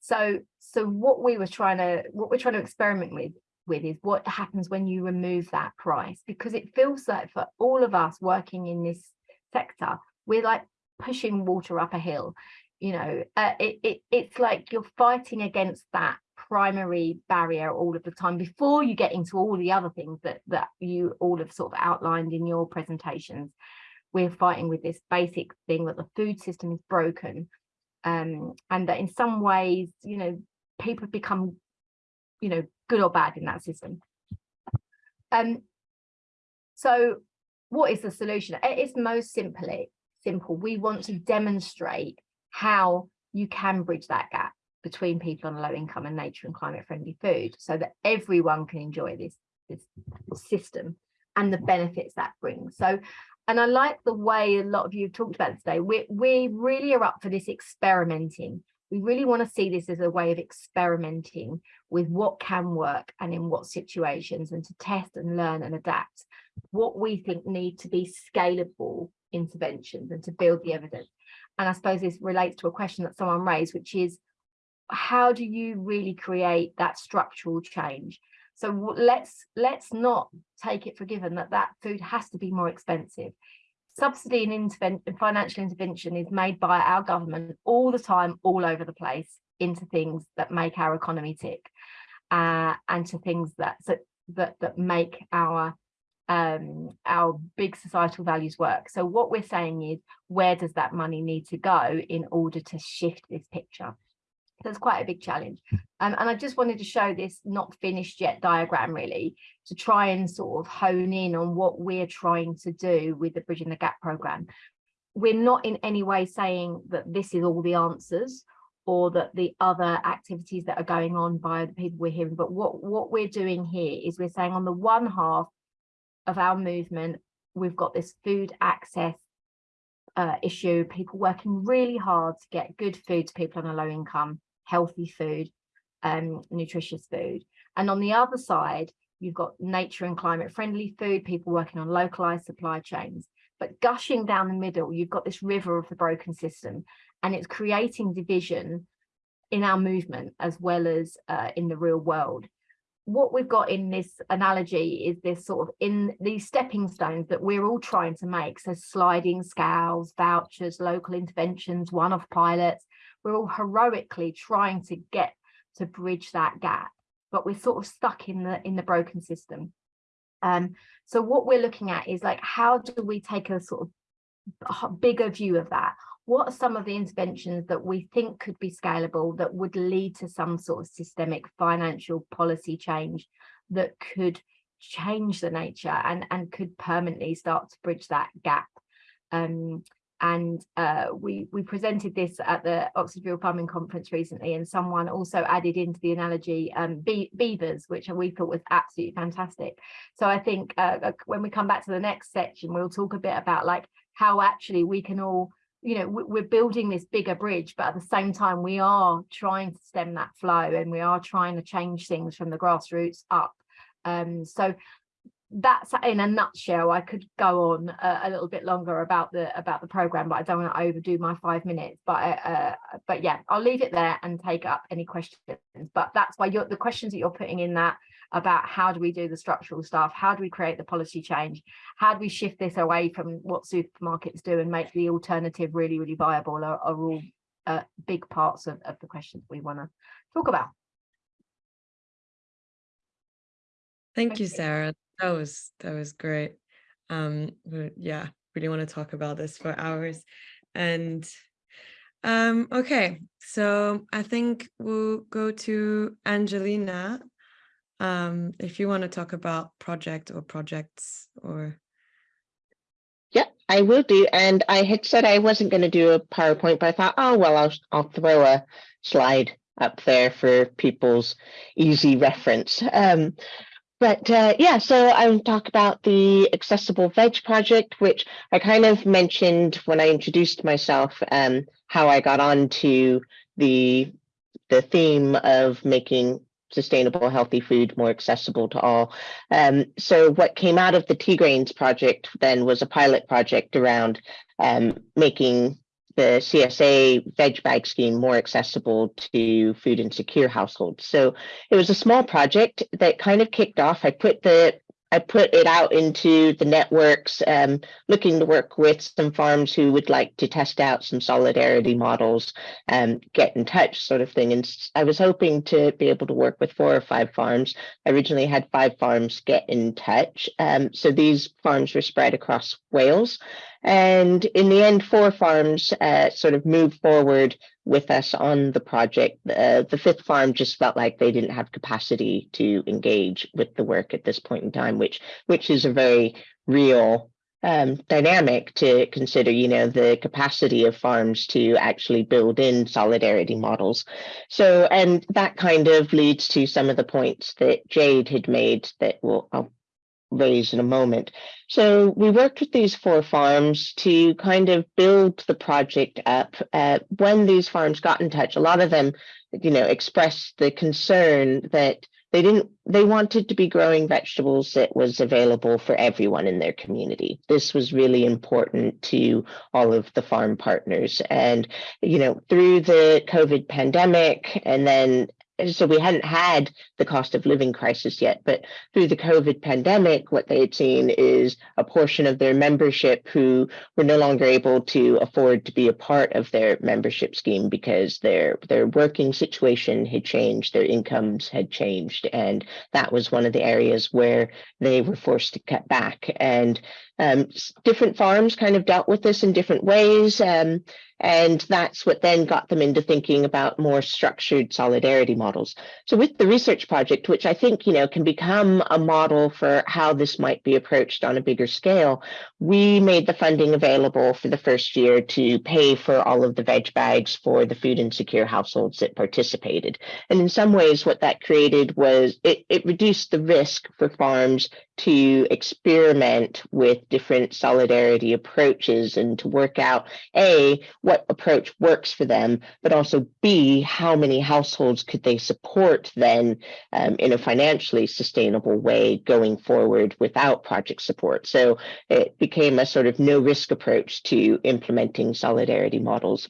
So so what we were trying to what we're trying to experiment with with is what happens when you remove that price because it feels like for all of us working in this sector we're like pushing water up a hill you know uh, it, it it's like you're fighting against that primary barrier all of the time before you get into all the other things that that you all have sort of outlined in your presentations. We're fighting with this basic thing that the food system is broken um, and that in some ways you know people become you know good or bad in that system. Um so what is the solution? It's most simply simple. We want to demonstrate how you can bridge that gap between people on low income and nature and climate friendly food so that everyone can enjoy this, this system and the benefits that brings. So, and I like the way a lot of you have talked about today. We, we really are up for this experimenting. We really want to see this as a way of experimenting with what can work and in what situations and to test and learn and adapt what we think need to be scalable interventions and to build the evidence. And I suppose this relates to a question that someone raised, which is how do you really create that structural change? So let's let's not take it for given that that food has to be more expensive. Subsidy and intervention, financial intervention is made by our government all the time, all over the place, into things that make our economy tick, uh, and to things that that that, make our um, our big societal values work. So what we're saying is, where does that money need to go in order to shift this picture? It's quite a big challenge. Um, and I just wanted to show this not finished yet diagram really to try and sort of hone in on what we're trying to do with the Bridging the Gap program. We're not in any way saying that this is all the answers or that the other activities that are going on by the people we're hearing. But what, what we're doing here is we're saying on the one half of our movement, we've got this food access uh, issue, people working really hard to get good food to people on a low income healthy food, um, nutritious food. And on the other side, you've got nature and climate friendly food, people working on localized supply chains. But gushing down the middle, you've got this river of the broken system and it's creating division in our movement as well as uh, in the real world. What we've got in this analogy is this sort of in these stepping stones that we're all trying to make. So sliding scales, vouchers, local interventions, one-off pilots, we're all heroically trying to get to bridge that gap, but we're sort of stuck in the in the broken system. Um, so what we're looking at is like, how do we take a sort of bigger view of that? What are some of the interventions that we think could be scalable that would lead to some sort of systemic financial policy change that could change the nature and, and could permanently start to bridge that gap? Um, and uh, we we presented this at the Oxford Farming Conference recently, and someone also added into the analogy um, be beavers, which we thought was absolutely fantastic. So I think uh, when we come back to the next section, we'll talk a bit about like how actually we can all, you know, we're building this bigger bridge, but at the same time we are trying to stem that flow, and we are trying to change things from the grassroots up. Um, so that's in a nutshell. I could go on a, a, little bit longer about the about the program, but I don't want to overdo my five minutes. But uh, but yeah, I'll leave it there and take up any questions. But that's why you're the questions that you're putting in that about how do we do the structural stuff, how do we create the policy change, how do we shift this away from what supermarkets do and make the alternative really really viable are, are all uh, big parts of, of the questions we want to talk about. Thank you, Sarah. That was that was great. Um, yeah, really want to talk about this for hours. And um, okay, so I think we'll go to Angelina. Um, if you want to talk about project or projects or yeah, I will do. And I had said I wasn't going to do a PowerPoint, but I thought, oh, well, I'll, I'll throw a slide up there for people's easy reference. Um, but uh, yeah, so I will talk about the Accessible Veg project, which I kind of mentioned when I introduced myself, um, how I got onto the the theme of making sustainable, healthy food more accessible to all. Um, so what came out of the TGRAINS project then was a pilot project around um, making the CSA veg bag scheme more accessible to food insecure households. So it was a small project that kind of kicked off. I put the I put it out into the networks, um, looking to work with some farms who would like to test out some solidarity models, and get in touch sort of thing. And I was hoping to be able to work with four or five farms. I originally had five farms get in touch. Um, so these farms were spread across Wales. And in the end, four farms uh, sort of moved forward with us on the project. Uh, the fifth farm just felt like they didn't have capacity to engage with the work at this point in time, which which is a very real um, dynamic to consider, you know, the capacity of farms to actually build in solidarity models. So, and that kind of leads to some of the points that Jade had made that will I'll raise in a moment. So we worked with these four farms to kind of build the project up. Uh, when these farms got in touch, a lot of them, you know, expressed the concern that they didn't they wanted to be growing vegetables that was available for everyone in their community this was really important to all of the farm partners and you know through the covid pandemic and then so we hadn't had the cost of living crisis yet, but through the COVID pandemic, what they had seen is a portion of their membership who were no longer able to afford to be a part of their membership scheme because their their working situation had changed, their incomes had changed, and that was one of the areas where they were forced to cut back. And um, different farms kind of dealt with this in different ways. Um, and that's what then got them into thinking about more structured solidarity models. So with the research project, which I think, you know, can become a model for how this might be approached on a bigger scale, we made the funding available for the first year to pay for all of the veg bags for the food insecure households that participated. And in some ways, what that created was it, it reduced the risk for farms to experiment with different solidarity approaches and to work out A, what approach works for them, but also B, how many households could they support then um, in a financially sustainable way going forward without project support. So it became a sort of no risk approach to implementing solidarity models.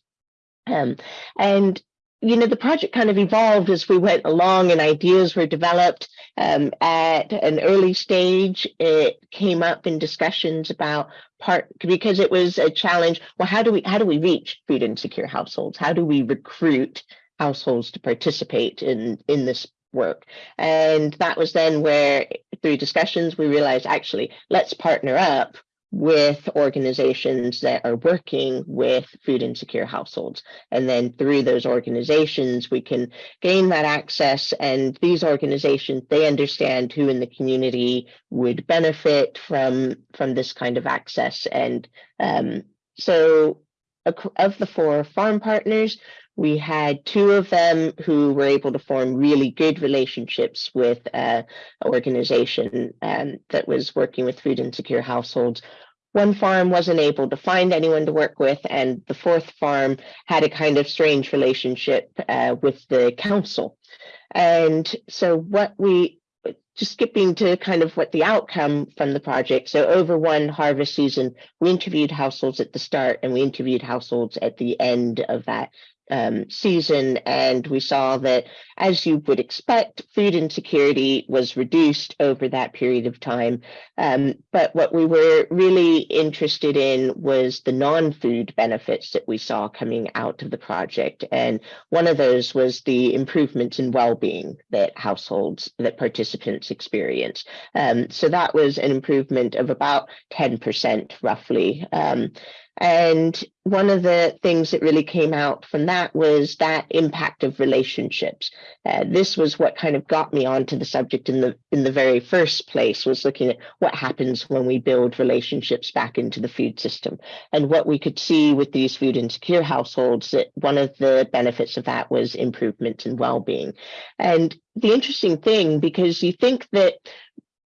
Um, and you know, the project kind of evolved as we went along and ideas were developed. Um, at an early stage, it came up in discussions about part because it was a challenge. Well, how do we how do we reach food insecure households? How do we recruit households to participate in in this work? And that was then where through discussions we realized actually let's partner up with organizations that are working with food insecure households. And then through those organizations, we can gain that access. And these organizations, they understand who in the community would benefit from, from this kind of access. And um, so of the four farm partners, we had two of them who were able to form really good relationships with uh, an organization um, that was working with food insecure households. One farm wasn't able to find anyone to work with, and the fourth farm had a kind of strange relationship uh, with the council. And so what we just skipping to kind of what the outcome from the project. So over one harvest season, we interviewed households at the start and we interviewed households at the end of that um, season, and we saw that, as you would expect, food insecurity was reduced over that period of time. Um, but what we were really interested in was the non-food benefits that we saw coming out of the project. And one of those was the improvements in well-being that households, that participants experienced. Um, so that was an improvement of about 10% roughly. And one of the things that really came out from that was that impact of relationships. Uh, this was what kind of got me onto the subject in the in the very first place was looking at what happens when we build relationships back into the food system. And what we could see with these food insecure households that one of the benefits of that was improvement in well-being. And the interesting thing, because you think that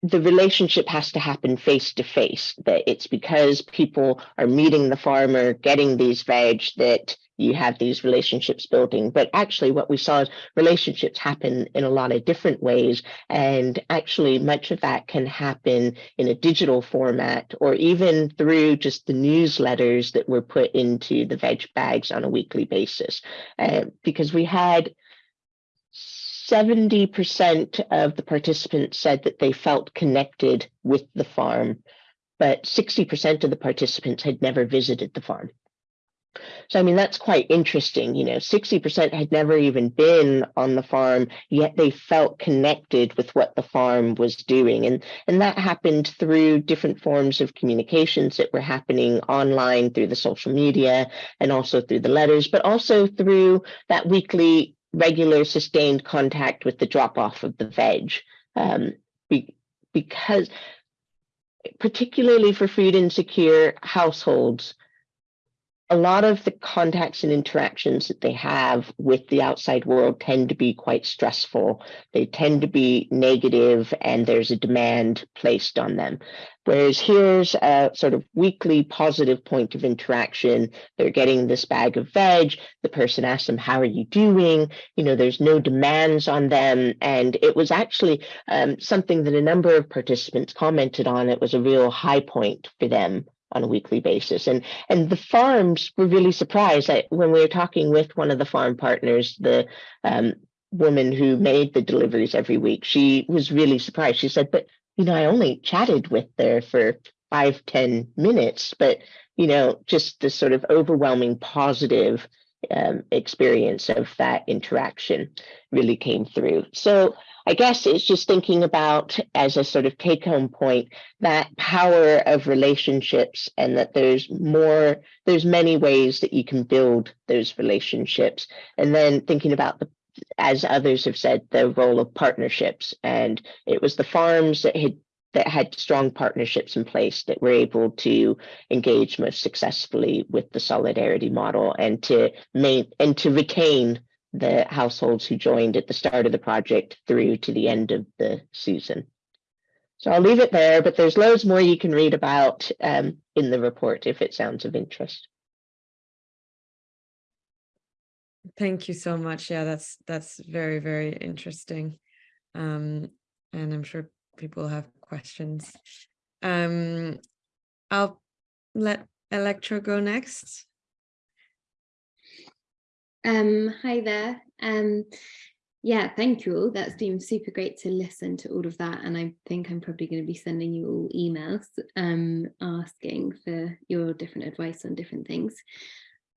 the relationship has to happen face to face, that it's because people are meeting the farmer, getting these veg, that you have these relationships building. But actually, what we saw is relationships happen in a lot of different ways. And actually, much of that can happen in a digital format or even through just the newsletters that were put into the veg bags on a weekly basis. Uh, because we had 70% of the participants said that they felt connected with the farm, but 60% of the participants had never visited the farm. So, I mean, that's quite interesting. You know, 60% had never even been on the farm, yet they felt connected with what the farm was doing. And, and that happened through different forms of communications that were happening online through the social media and also through the letters, but also through that weekly regular sustained contact with the drop off of the veg um, be, because particularly for food insecure households a lot of the contacts and interactions that they have with the outside world tend to be quite stressful. They tend to be negative and there's a demand placed on them. Whereas here's a sort of weekly positive point of interaction. They're getting this bag of veg. The person asks them, how are you doing? You know, there's no demands on them. And it was actually um, something that a number of participants commented on. It was a real high point for them on a weekly basis. And and the farms were really surprised that when we were talking with one of the farm partners, the um, woman who made the deliveries every week, she was really surprised. She said, but you know, I only chatted with her for five, ten minutes, but you know, just the sort of overwhelming positive um, experience of that interaction really came through. So I guess it's just thinking about as a sort of take home point that power of relationships and that there's more, there's many ways that you can build those relationships. And then thinking about the, as others have said, the role of partnerships. And it was the farms that had that had strong partnerships in place that were able to engage most successfully with the solidarity model and to main and to retain the households who joined at the start of the project through to the end of the season. So I'll leave it there, but there's loads more you can read about um, in the report if it sounds of interest. Thank you so much. Yeah, that's that's very, very interesting. Um, and I'm sure people have questions. Um, I'll let Electra go next. Um, hi there. Um, yeah, thank you all. That's been super great to listen to all of that. And I think I'm probably going to be sending you all emails um, asking for your different advice on different things.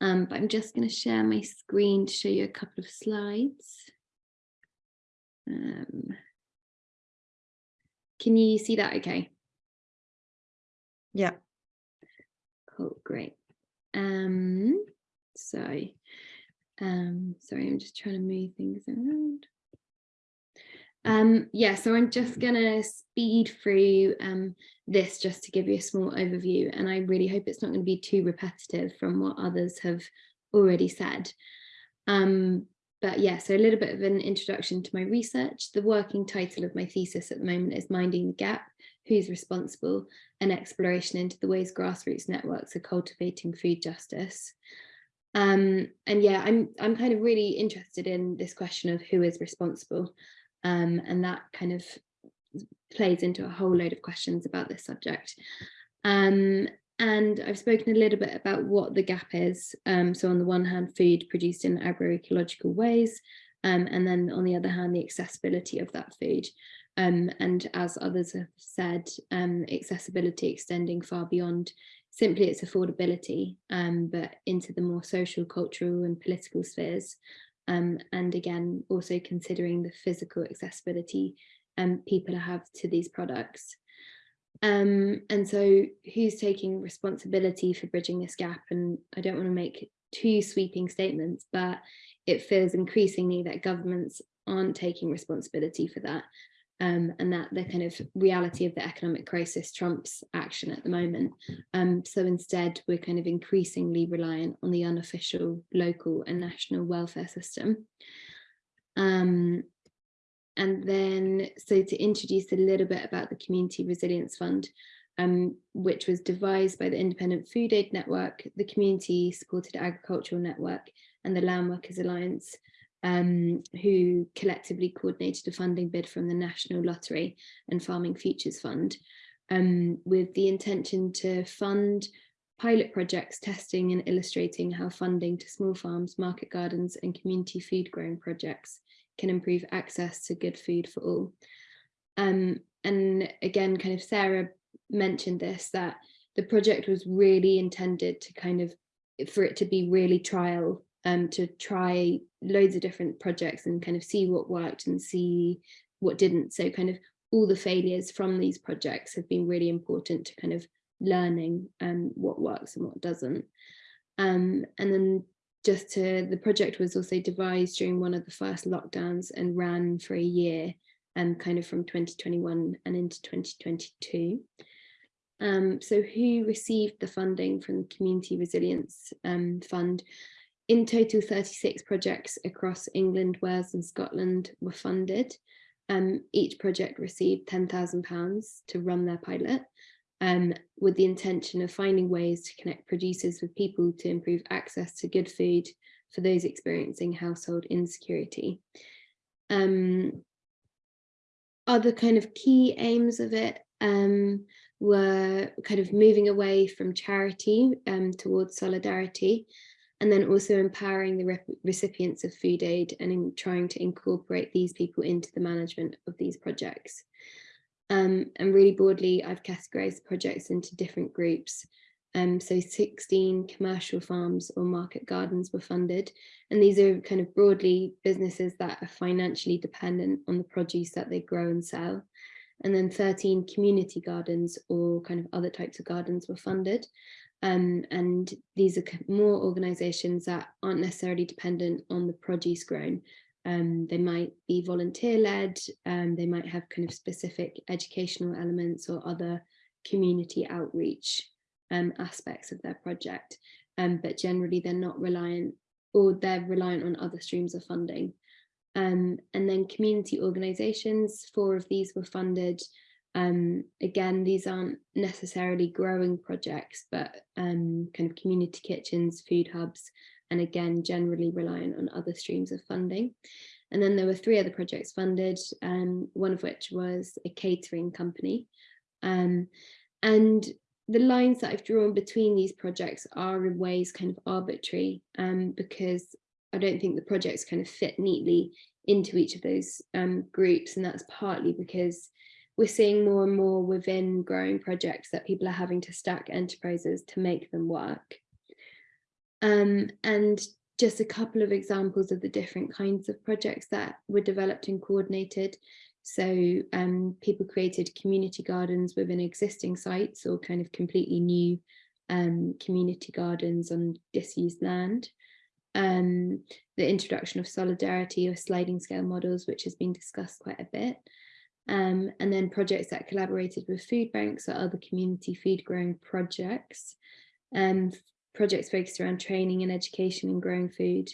Um, but I'm just going to share my screen to show you a couple of slides. Um, can you see that okay? Yeah. Cool, great. Um, so um, sorry, I'm just trying to move things around. Um, yeah, so I'm just gonna speed through um, this just to give you a small overview and I really hope it's not going to be too repetitive from what others have already said. Um, but yeah, so a little bit of an introduction to my research. The working title of my thesis at the moment is Minding the Gap, Who's Responsible? An Exploration into the Ways Grassroots Networks are Cultivating Food Justice. Um, and yeah, I'm I'm kind of really interested in this question of who is responsible um, and that kind of plays into a whole load of questions about this subject. Um, and I've spoken a little bit about what the gap is. Um, so on the one hand, food produced in agroecological ways, um, and then on the other hand, the accessibility of that food. Um, and as others have said, um, accessibility extending far beyond simply its affordability, um, but into the more social, cultural and political spheres. Um, and again, also considering the physical accessibility um, people have to these products. Um, and so who's taking responsibility for bridging this gap? And I don't want to make too sweeping statements, but it feels increasingly that governments aren't taking responsibility for that um, and that the kind of reality of the economic crisis trumps action at the moment. Um, so instead, we're kind of increasingly reliant on the unofficial local and national welfare system. Um, and then, so to introduce a little bit about the Community Resilience Fund, um, which was devised by the Independent Food Aid Network, the Community Supported Agricultural Network, and the Land Workers Alliance, um, who collectively coordinated a funding bid from the National Lottery and Farming Futures Fund um, with the intention to fund pilot projects testing and illustrating how funding to small farms, market gardens and community food growing projects can improve access to good food for all. Um, and again, kind of Sarah mentioned this, that the project was really intended to kind of, for it to be really trial um, to try loads of different projects and kind of see what worked and see what didn't. So kind of all the failures from these projects have been really important to kind of learning um, what works and what doesn't. Um, and then just to, the project was also devised during one of the first lockdowns and ran for a year um, kind of from 2021 and into 2022. Um, so who received the funding from the Community Resilience um, Fund? In total, 36 projects across England, Wales and Scotland were funded. Um, each project received £10,000 to run their pilot um, with the intention of finding ways to connect producers with people to improve access to good food for those experiencing household insecurity. Um, other kind of key aims of it um, were kind of moving away from charity um, towards solidarity and then also empowering the recipients of food aid and in trying to incorporate these people into the management of these projects. Um, and really broadly, I've categorized projects into different groups. Um, so 16 commercial farms or market gardens were funded. And these are kind of broadly businesses that are financially dependent on the produce that they grow and sell. And then 13 community gardens or kind of other types of gardens were funded. Um, and these are more organisations that aren't necessarily dependent on the produce grown. Um, they might be volunteer led, um, they might have kind of specific educational elements or other community outreach um, aspects of their project, um, but generally they're not reliant or they're reliant on other streams of funding. Um, and then community organisations, four of these were funded um, again, these aren't necessarily growing projects, but um, kind of community kitchens, food hubs, and again, generally reliant on other streams of funding. And then there were three other projects funded, um, one of which was a catering company. Um, and the lines that I've drawn between these projects are in ways kind of arbitrary um, because I don't think the projects kind of fit neatly into each of those um, groups. And that's partly because we're seeing more and more within growing projects that people are having to stack enterprises to make them work. Um, and just a couple of examples of the different kinds of projects that were developed and coordinated. So um, people created community gardens within existing sites or kind of completely new um, community gardens on disused land. Um, the introduction of solidarity or sliding scale models, which has been discussed quite a bit um, and then projects that collaborated with food banks or other community food growing projects, um, projects focused around training and education in growing food,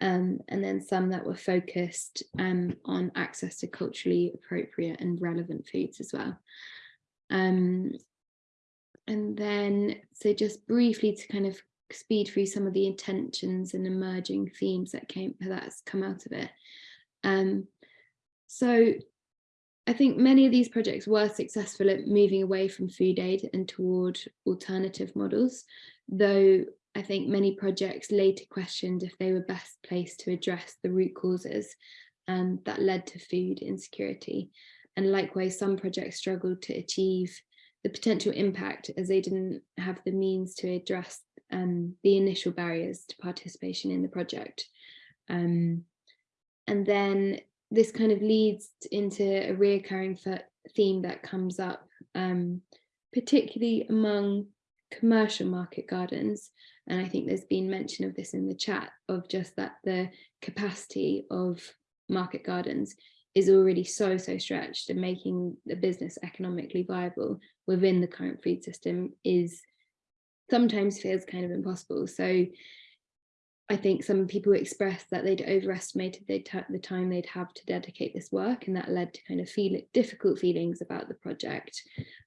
um, and then some that were focused um, on access to culturally appropriate and relevant foods as well. Um, and then, so just briefly to kind of speed through some of the intentions and emerging themes that came that's come out of it. Um, so I think many of these projects were successful at moving away from food aid and toward alternative models, though I think many projects later questioned if they were best placed to address the root causes um, that led to food insecurity. And likewise, some projects struggled to achieve the potential impact as they didn't have the means to address um, the initial barriers to participation in the project. Um, and then this kind of leads into a reoccurring theme that comes up, um, particularly among commercial market gardens. And I think there's been mention of this in the chat of just that the capacity of market gardens is already so, so stretched and making the business economically viable within the current food system is sometimes feels kind of impossible. So I think some people expressed that they'd overestimated the time they'd have to dedicate this work and that led to kind of feel difficult feelings about the project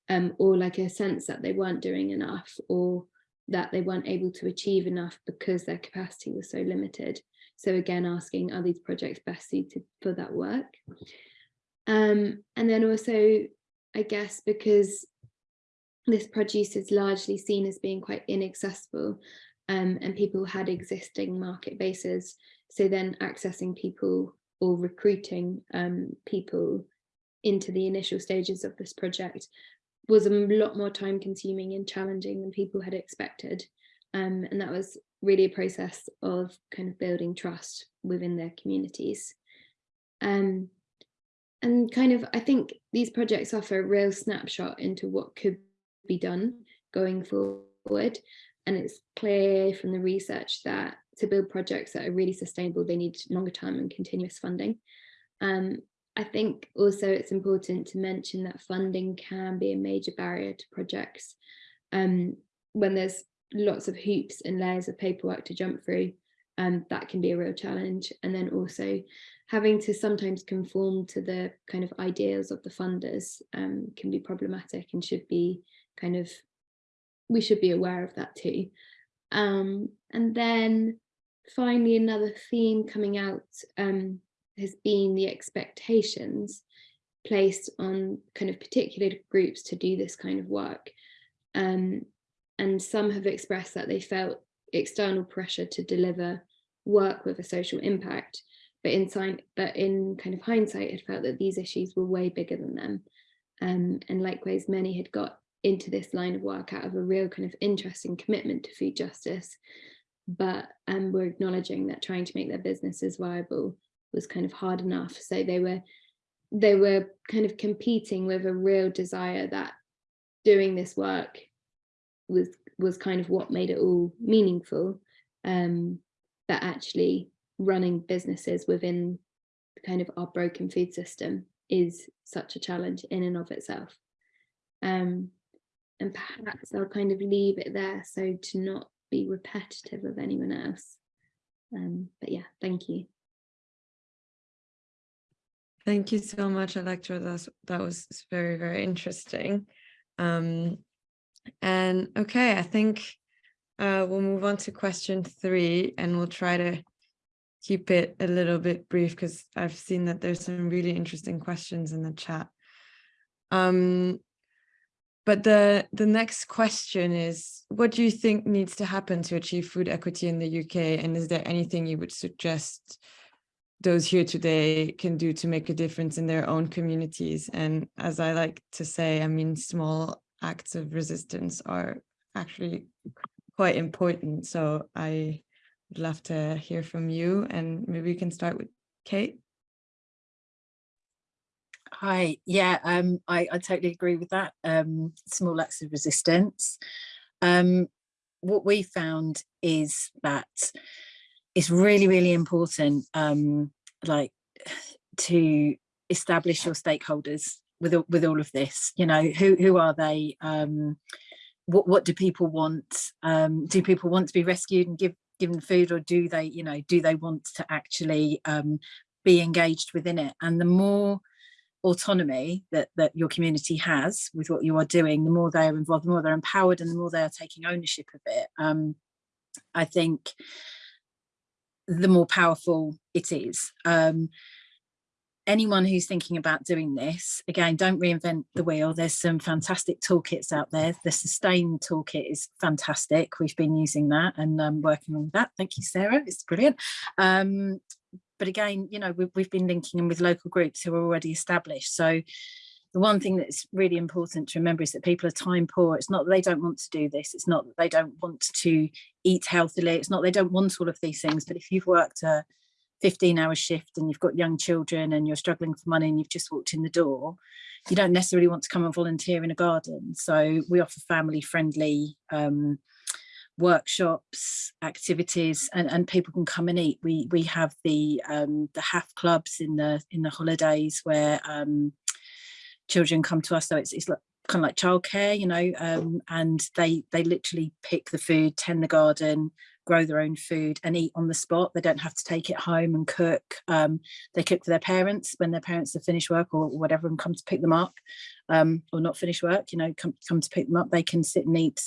um, or like a sense that they weren't doing enough or that they weren't able to achieve enough because their capacity was so limited. So again, asking are these projects best suited for that work? Um, and then also, I guess, because this produce is largely seen as being quite inaccessible um, and people had existing market bases. So then accessing people or recruiting um, people into the initial stages of this project was a lot more time consuming and challenging than people had expected. Um, and that was really a process of kind of building trust within their communities. Um, and kind of, I think these projects offer a real snapshot into what could be done going forward. And it's clear from the research that to build projects that are really sustainable, they need longer term and continuous funding. Um, I think also it's important to mention that funding can be a major barrier to projects. Um, when there's lots of hoops and layers of paperwork to jump through, um, that can be a real challenge. And then also having to sometimes conform to the kind of ideals of the funders um, can be problematic and should be kind of we should be aware of that too. Um, and then finally, another theme coming out um, has been the expectations placed on kind of particular groups to do this kind of work. Um, and some have expressed that they felt external pressure to deliver work with a social impact, but in, but in kind of hindsight had felt that these issues were way bigger than them. Um, and likewise, many had got into this line of work out of a real kind of interest and commitment to food justice. But um, we're acknowledging that trying to make their businesses viable was kind of hard enough. So they were they were kind of competing with a real desire that doing this work was was kind of what made it all meaningful. Um, that actually running businesses within kind of our broken food system is such a challenge in and of itself. Um, and perhaps I'll kind of leave it there so to not be repetitive of anyone else. Um, but yeah, thank you. Thank you so much, Electra. That's, that was very, very interesting. Um, and okay, I think uh, we'll move on to question three and we'll try to keep it a little bit brief because I've seen that there's some really interesting questions in the chat. Um, but the, the next question is, what do you think needs to happen to achieve food equity in the UK? And is there anything you would suggest those here today can do to make a difference in their own communities? And as I like to say, I mean, small acts of resistance are actually quite important. So I would love to hear from you and maybe we can start with Kate. Hi, yeah, um, I, I totally agree with that. Um, small acts of resistance. Um, what we found is that it's really, really important, um, like, to establish your stakeholders with with all of this. You know, who who are they? Um, what what do people want? Um, do people want to be rescued and give given food, or do they, you know, do they want to actually um, be engaged within it? And the more autonomy that, that your community has with what you are doing, the more they are involved, the more they're empowered and the more they are taking ownership of it. Um, I think the more powerful it is. Um, anyone who's thinking about doing this, again, don't reinvent the wheel. There's some fantastic toolkits out there. The Sustain toolkit is fantastic. We've been using that and um, working on that. Thank you, Sarah. It's brilliant. Um, but again, you know, we've, we've been linking in with local groups who are already established. So the one thing that's really important to remember is that people are time poor. It's not that they don't want to do this. It's not that they don't want to eat healthily. It's not they don't want all of these things. But if you've worked a 15 hour shift and you've got young children and you're struggling for money and you've just walked in the door, you don't necessarily want to come and volunteer in a garden. So we offer family friendly um, workshops, activities, and, and people can come and eat. We we have the um, the half clubs in the in the holidays where um, children come to us. So it's it's like kind of like childcare, you know, um, and they they literally pick the food, tend the garden, grow their own food and eat on the spot. They don't have to take it home and cook. Um, they cook for their parents when their parents have finished work or whatever and come to pick them up um, or not finish work, you know, come, come to pick them up. They can sit and eat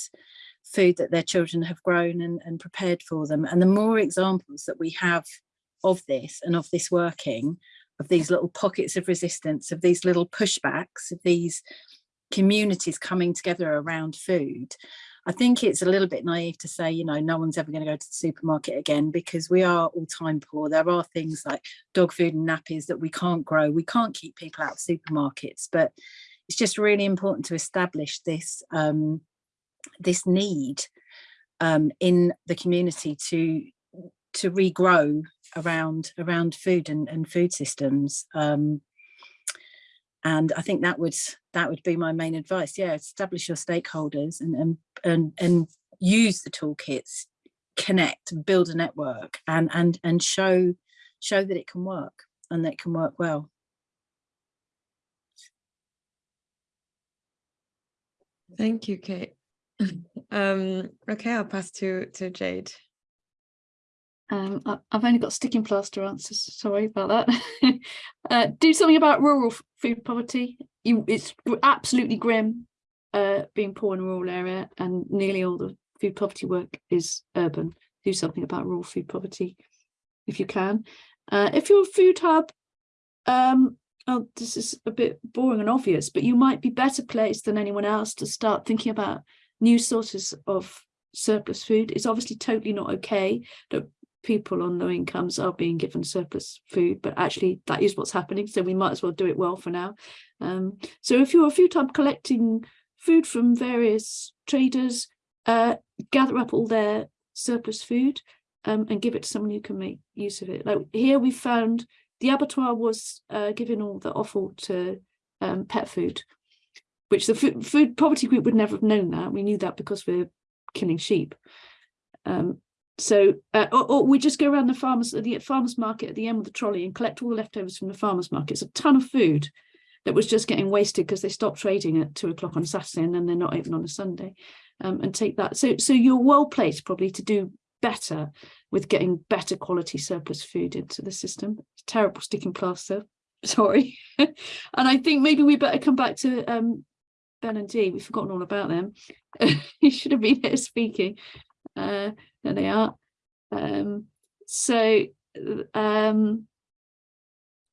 food that their children have grown and, and prepared for them. And the more examples that we have of this and of this working, of these little pockets of resistance, of these little pushbacks, of these communities coming together around food, I think it's a little bit naive to say, you know, no one's ever going to go to the supermarket again because we are all time poor. There are things like dog food and nappies that we can't grow. We can't keep people out of supermarkets, but it's just really important to establish this um, this need um, in the community to to regrow around around food and, and food systems. Um, and I think that would that would be my main advice. Yeah, establish your stakeholders and and and, and use the toolkits, connect, build a network, and and and show show that it can work and that it can work well. Thank you, Kate. um, okay, I'll pass to to Jade. Um, I, have only got sticking plaster answers. Sorry about that. uh, do something about rural food poverty. You, it's absolutely grim uh, being poor in a rural area, and nearly all the food poverty work is urban. Do something about rural food poverty if you can. Uh, if you're a food hub, um, oh, this is a bit boring and obvious, but you might be better placed than anyone else to start thinking about new sources of surplus food. It's obviously totally not okay that people on low incomes are being given surplus food, but actually that is what's happening. So we might as well do it well for now. Um, so if you're a food hub collecting food from various traders, uh, gather up all their surplus food um, and give it to someone who can make use of it. Like here we found the abattoir was uh, giving all the offal to um, pet food, which the food, food poverty group would never have known that. We knew that because we're killing sheep. Um, so, uh, or, or, we just go around the farmers the farmers market at the end of the trolley and collect all the leftovers from the farmers market. It's a ton of food that was just getting wasted because they stopped trading at two o'clock on Saturday and then they're not open on a Sunday. Um, and take that. So, so you're well placed probably to do better with getting better quality surplus food into the system. It's terrible sticking plaster. Sorry. and I think maybe we better come back to um, Ben and Dee. We've forgotten all about them. you should have been here speaking. Uh, there they are. Um, so um,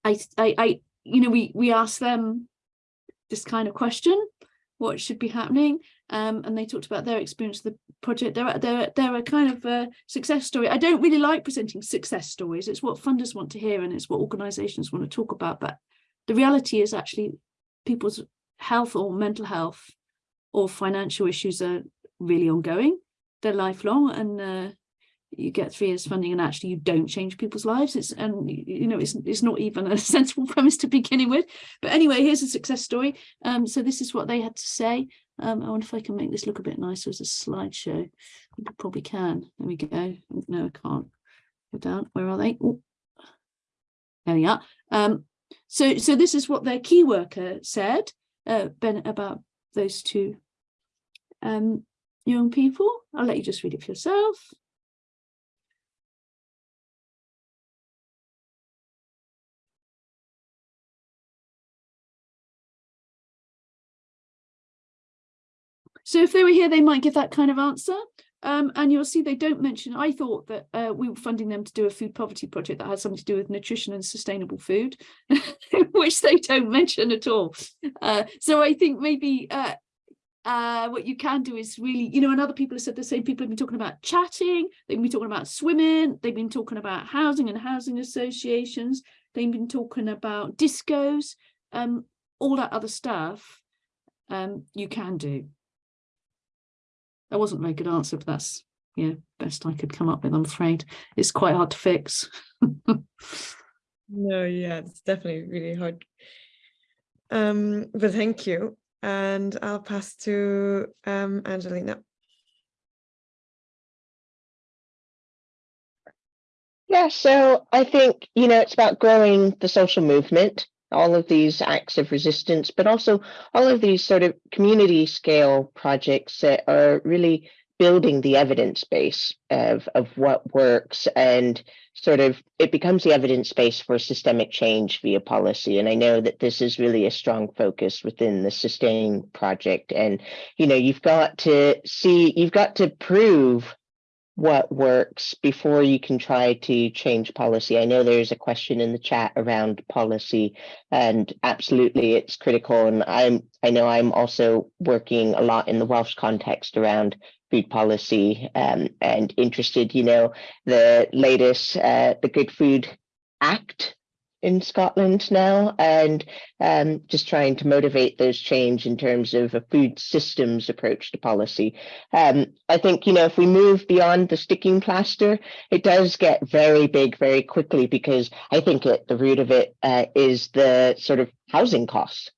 I, I, I, you know, we we asked them this kind of question, what should be happening, um, and they talked about their experience of the project. They're they're they're a kind of a success story. I don't really like presenting success stories. It's what funders want to hear, and it's what organisations want to talk about. But the reality is actually people's health or mental health or financial issues are really ongoing. They're lifelong and uh, you get three years funding and actually you don't change people's lives. It's and you know it's it's not even a sensible premise to beginning with. But anyway here's a success story. Um so this is what they had to say. Um i wonder if i can make this look a bit nicer as a slideshow. I probably can. There we go. No i can't. Go down. Where are they? Ooh. there we are. Um so so this is what their key worker said uh ben about those two um young people. I'll let you just read it for yourself. So if they were here, they might give that kind of answer. Um, and you'll see they don't mention, I thought that uh, we were funding them to do a food poverty project that had something to do with nutrition and sustainable food, which they don't mention at all. Uh, so I think maybe uh, uh, what you can do is really, you know, and other people have said the same, people have been talking about chatting, they've been talking about swimming, they've been talking about housing and housing associations, they've been talking about discos, um, all that other stuff um, you can do. That wasn't a very good answer, but that's yeah, best I could come up with, I'm afraid. It's quite hard to fix. No, yeah, it's definitely really hard. Um, but thank you. And I'll pass to um, Angelina. Yeah, so I think, you know, it's about growing the social movement, all of these acts of resistance, but also all of these sort of community scale projects that are really building the evidence base of, of what works and sort of it becomes the evidence base for systemic change via policy. And I know that this is really a strong focus within the sustain project. And, you know, you've got to see, you've got to prove what works before you can try to change policy. I know there's a question in the chat around policy and absolutely it's critical. And I'm I know I'm also working a lot in the Welsh context around food policy um, and interested, you know, the latest uh, the Good Food Act in Scotland now and um, just trying to motivate those change in terms of a food systems approach to policy. Um, I think, you know, if we move beyond the sticking plaster, it does get very big very quickly because I think at the root of it uh, is the sort of housing costs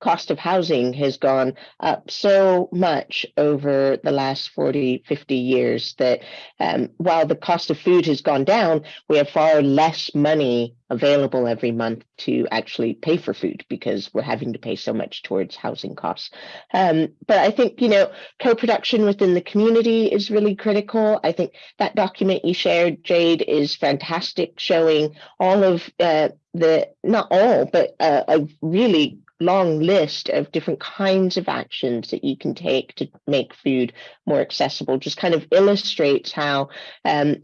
cost of housing has gone up so much over the last 40, 50 years that um, while the cost of food has gone down, we have far less money available every month to actually pay for food because we're having to pay so much towards housing costs. Um, but I think, you know, co-production within the community is really critical. I think that document you shared, Jade, is fantastic, showing all of uh, the, not all, but uh, a really long list of different kinds of actions that you can take to make food more accessible just kind of illustrates how um,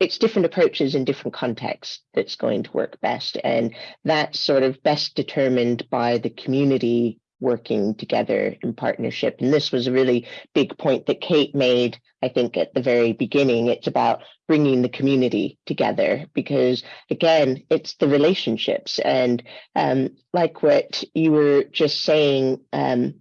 it's different approaches in different contexts that's going to work best. And that's sort of best determined by the community working together in partnership. And this was a really big point that Kate made, I think, at the very beginning. It's about bringing the community together because, again, it's the relationships. And um, like what you were just saying um,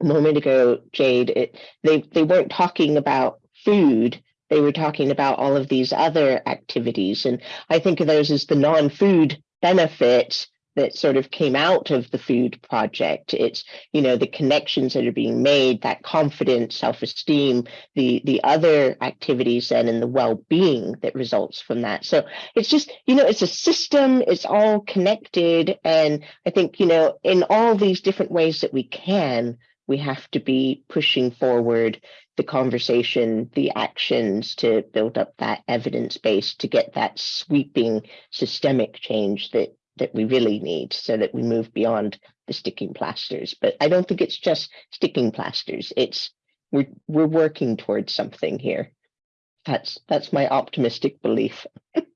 a moment ago, Jade, it, they, they weren't talking about food. They were talking about all of these other activities. And I think of those as the non-food benefits that sort of came out of the food project. It's, you know, the connections that are being made, that confidence, self-esteem, the the other activities then and the well-being that results from that. So it's just, you know, it's a system, it's all connected. And I think, you know, in all these different ways that we can, we have to be pushing forward the conversation, the actions to build up that evidence base to get that sweeping systemic change that that we really need so that we move beyond the sticking plasters. But I don't think it's just sticking plasters. It's we're we're working towards something here. That's that's my optimistic belief.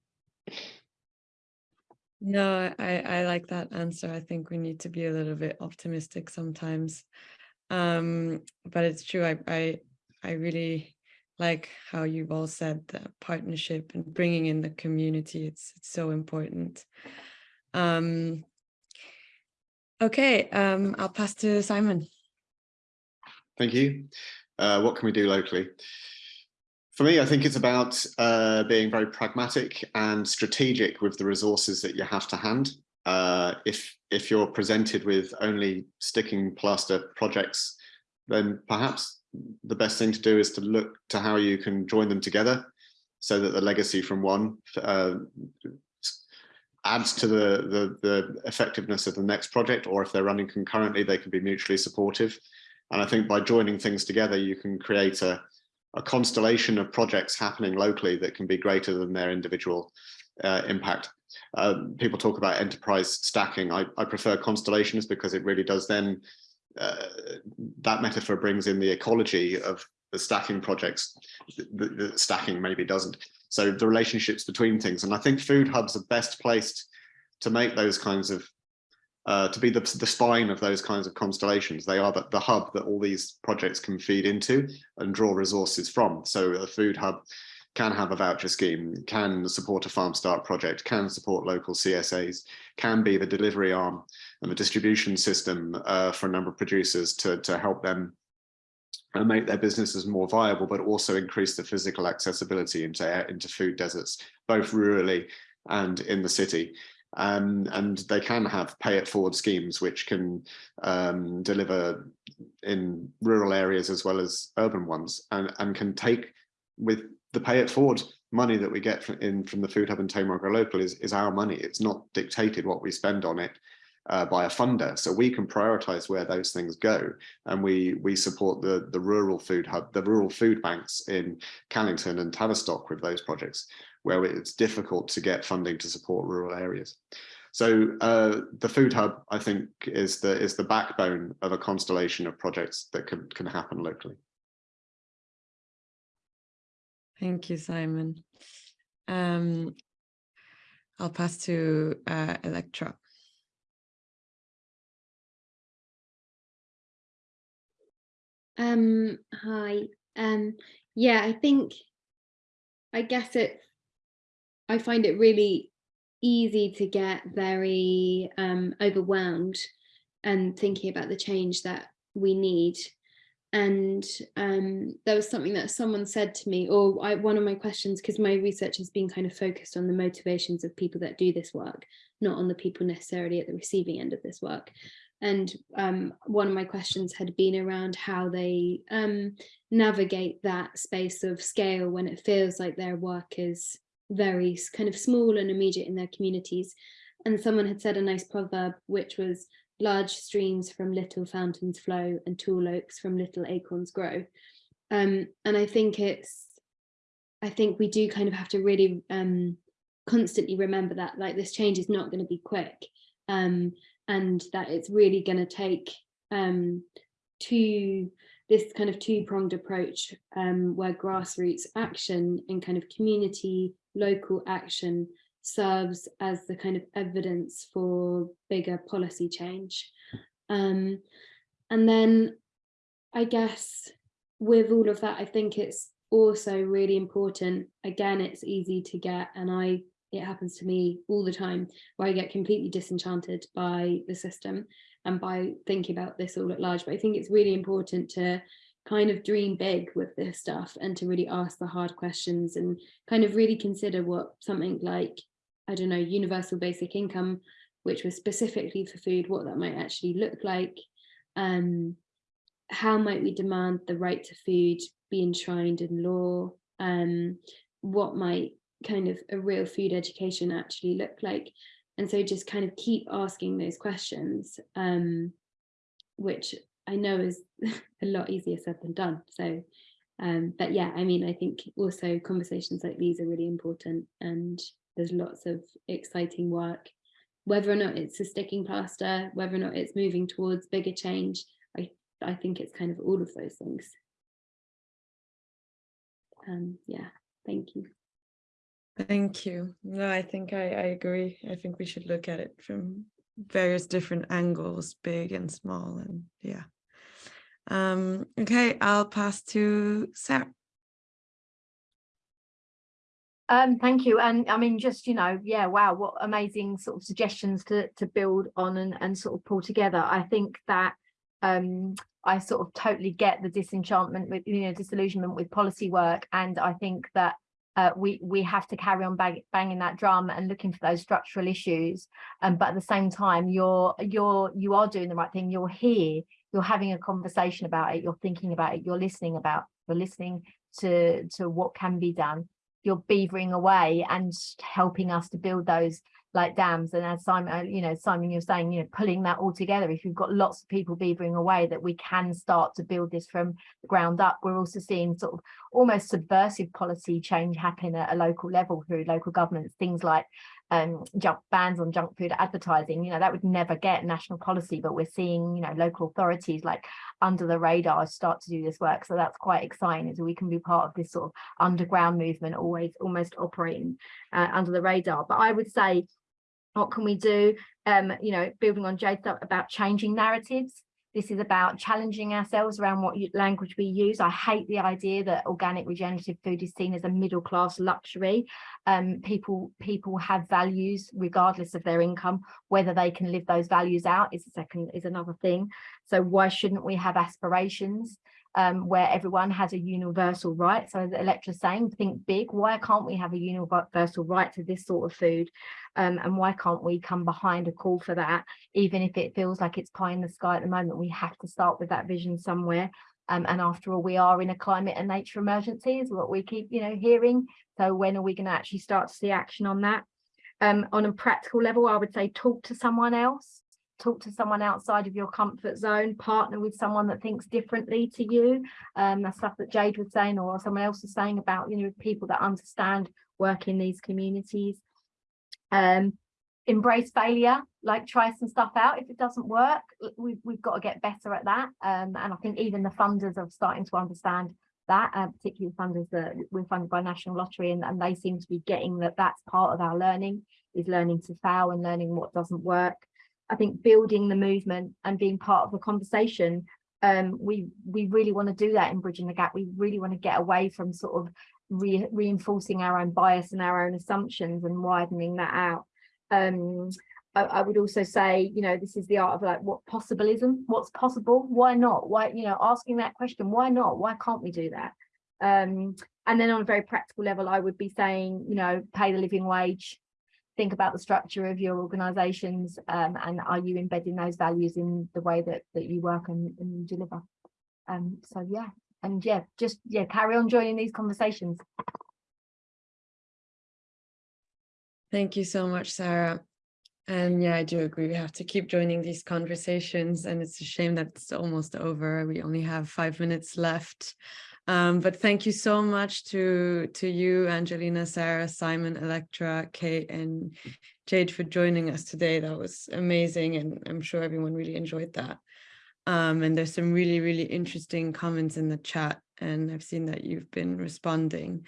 No, I, I like that answer. I think we need to be a little bit optimistic sometimes. Um, but it's true. I, I, I really like how you've all said the partnership and bringing in the community. It's, it's so important. Um, okay, um, I'll pass to Simon. Thank you. Uh, what can we do locally? For me, I think it's about uh, being very pragmatic and strategic with the resources that you have to hand. Uh, if if you're presented with only sticking plaster projects, then perhaps the best thing to do is to look to how you can join them together so that the legacy from one uh, adds to the, the, the effectiveness of the next project, or if they're running concurrently, they can be mutually supportive. And I think by joining things together, you can create a, a constellation of projects happening locally that can be greater than their individual uh, impact. Uh, people talk about enterprise stacking. I, I, prefer constellations because it really does then, uh, that metaphor brings in the ecology of the stacking projects, the, the stacking maybe doesn't. So the relationships between things, and I think food hubs are best placed to make those kinds of uh, to be the, the spine of those kinds of constellations. They are the, the hub that all these projects can feed into and draw resources from. So a food hub can have a voucher scheme, can support a farm start project, can support local CSAs, can be the delivery arm and the distribution system uh, for a number of producers to, to help them and make their businesses more viable, but also increase the physical accessibility into, into food deserts, both rurally and in the city. Um, and they can have pay it forward schemes which can um, deliver in rural areas as well as urban ones and, and can take with the pay it forward money that we get from, in from the Food Hub and Tamar Grow Local is, is our money. It's not dictated what we spend on it uh, by a funder. So we can prioritize where those things go. And we we support the, the rural food hub, the rural food banks in Callington and Tavistock with those projects, where it's difficult to get funding to support rural areas. So uh, the food hub, I think, is the is the backbone of a constellation of projects that can, can happen locally. Thank you, Simon. Um, I'll pass to uh, Electra. Um, hi. Um, yeah, I think, I guess it, I find it really easy to get very um, overwhelmed and thinking about the change that we need and um, there was something that someone said to me or I, one of my questions because my research has been kind of focused on the motivations of people that do this work not on the people necessarily at the receiving end of this work and um, one of my questions had been around how they um, navigate that space of scale when it feels like their work is very kind of small and immediate in their communities and someone had said a nice proverb which was large streams from little fountains flow and tall oaks from little acorns grow. Um, and I think it's, I think we do kind of have to really um, constantly remember that like this change is not going to be quick um, and that it's really going to take um, this kind of two-pronged approach um, where grassroots action and kind of community local action serves as the kind of evidence for bigger policy change. Um, and then I guess with all of that, I think it's also really important. Again, it's easy to get, and I it happens to me all the time where I get completely disenchanted by the system and by thinking about this all at large. But I think it's really important to kind of dream big with this stuff and to really ask the hard questions and kind of really consider what something like I don't know, universal basic income, which was specifically for food, what that might actually look like. Um, how might we demand the right to food be enshrined in law? Um, what might kind of a real food education actually look like? And so just kind of keep asking those questions, um, which I know is a lot easier said than done. So, um, but yeah, I mean, I think also conversations like these are really important and there's lots of exciting work whether or not it's a sticking plaster whether or not it's moving towards bigger change i i think it's kind of all of those things um yeah thank you thank you no i think i i agree i think we should look at it from various different angles big and small and yeah um okay i'll pass to sarah Um, thank you. And I mean, just, you know, yeah, wow, what amazing sort of suggestions to, to build on and, and sort of pull together. I think that um, I sort of totally get the disenchantment with, you know, disillusionment with policy work. And I think that uh, we we have to carry on bang, banging that drum and looking for those structural issues. Um, but at the same time, you're you're you are doing the right thing. You're here. You're having a conversation about it. You're thinking about it. You're listening about. You're listening to to what can be done you're beavering away and helping us to build those like dams and as Simon uh, you know Simon you're saying you know pulling that all together if you've got lots of people beavering away that we can start to build this from the ground up we're also seeing sort of almost subversive policy change happen at a local level through local governments things like um, junk bans on junk food advertising, you know, that would never get national policy, but we're seeing, you know, local authorities like under the radar start to do this work. So that's quite exciting we can be part of this sort of underground movement, always almost operating uh, under the radar. But I would say, what can we do? Um, you know, building on Jade's about changing narratives. This is about challenging ourselves around what language we use. I hate the idea that organic regenerative food is seen as a middle class luxury. Um, people, people have values regardless of their income. Whether they can live those values out is a second is another thing. So why shouldn't we have aspirations? Um, where everyone has a universal right. So as Electra's saying, think big. Why can't we have a universal right to this sort of food? Um, and why can't we come behind a call for that? Even if it feels like it's pie in the sky at the moment, we have to start with that vision somewhere. Um, and after all, we are in a climate and nature emergency is what we keep, you know, hearing. So when are we going to actually start to see action on that? Um, on a practical level, I would say talk to someone else talk to someone outside of your comfort zone, partner with someone that thinks differently to you. Um, the stuff that Jade was saying or someone else was saying about, you know, people that understand work in these communities. Um, embrace failure, like try some stuff out. If it doesn't work, we've, we've got to get better at that. Um, and I think even the funders are starting to understand that, uh, particularly funders that we're funded by National Lottery and, and they seem to be getting that that's part of our learning, is learning to fail and learning what doesn't work. I think building the movement and being part of the conversation, um, we we really want to do that in Bridging the Gap. We really want to get away from sort of re reinforcing our own bias and our own assumptions and widening that out. Um, I, I, would also say, you know, this is the art of like what possibilism, what's possible, why not? Why, you know, asking that question, why not? Why can't we do that? Um, and then on a very practical level, I would be saying, you know, pay the living wage, think about the structure of your organizations um, and are you embedding those values in the way that that you work and, and deliver? Um so yeah and yeah just yeah carry on joining these conversations. Thank you so much sarah. And yeah i do agree we have to keep joining these conversations and it's a shame that it's almost over. We only have five minutes left um, but thank you so much to, to you, Angelina, Sarah, Simon, Electra, Kate, and Jade for joining us today. That was amazing, and I'm sure everyone really enjoyed that. Um, and there's some really, really interesting comments in the chat, and I've seen that you've been responding.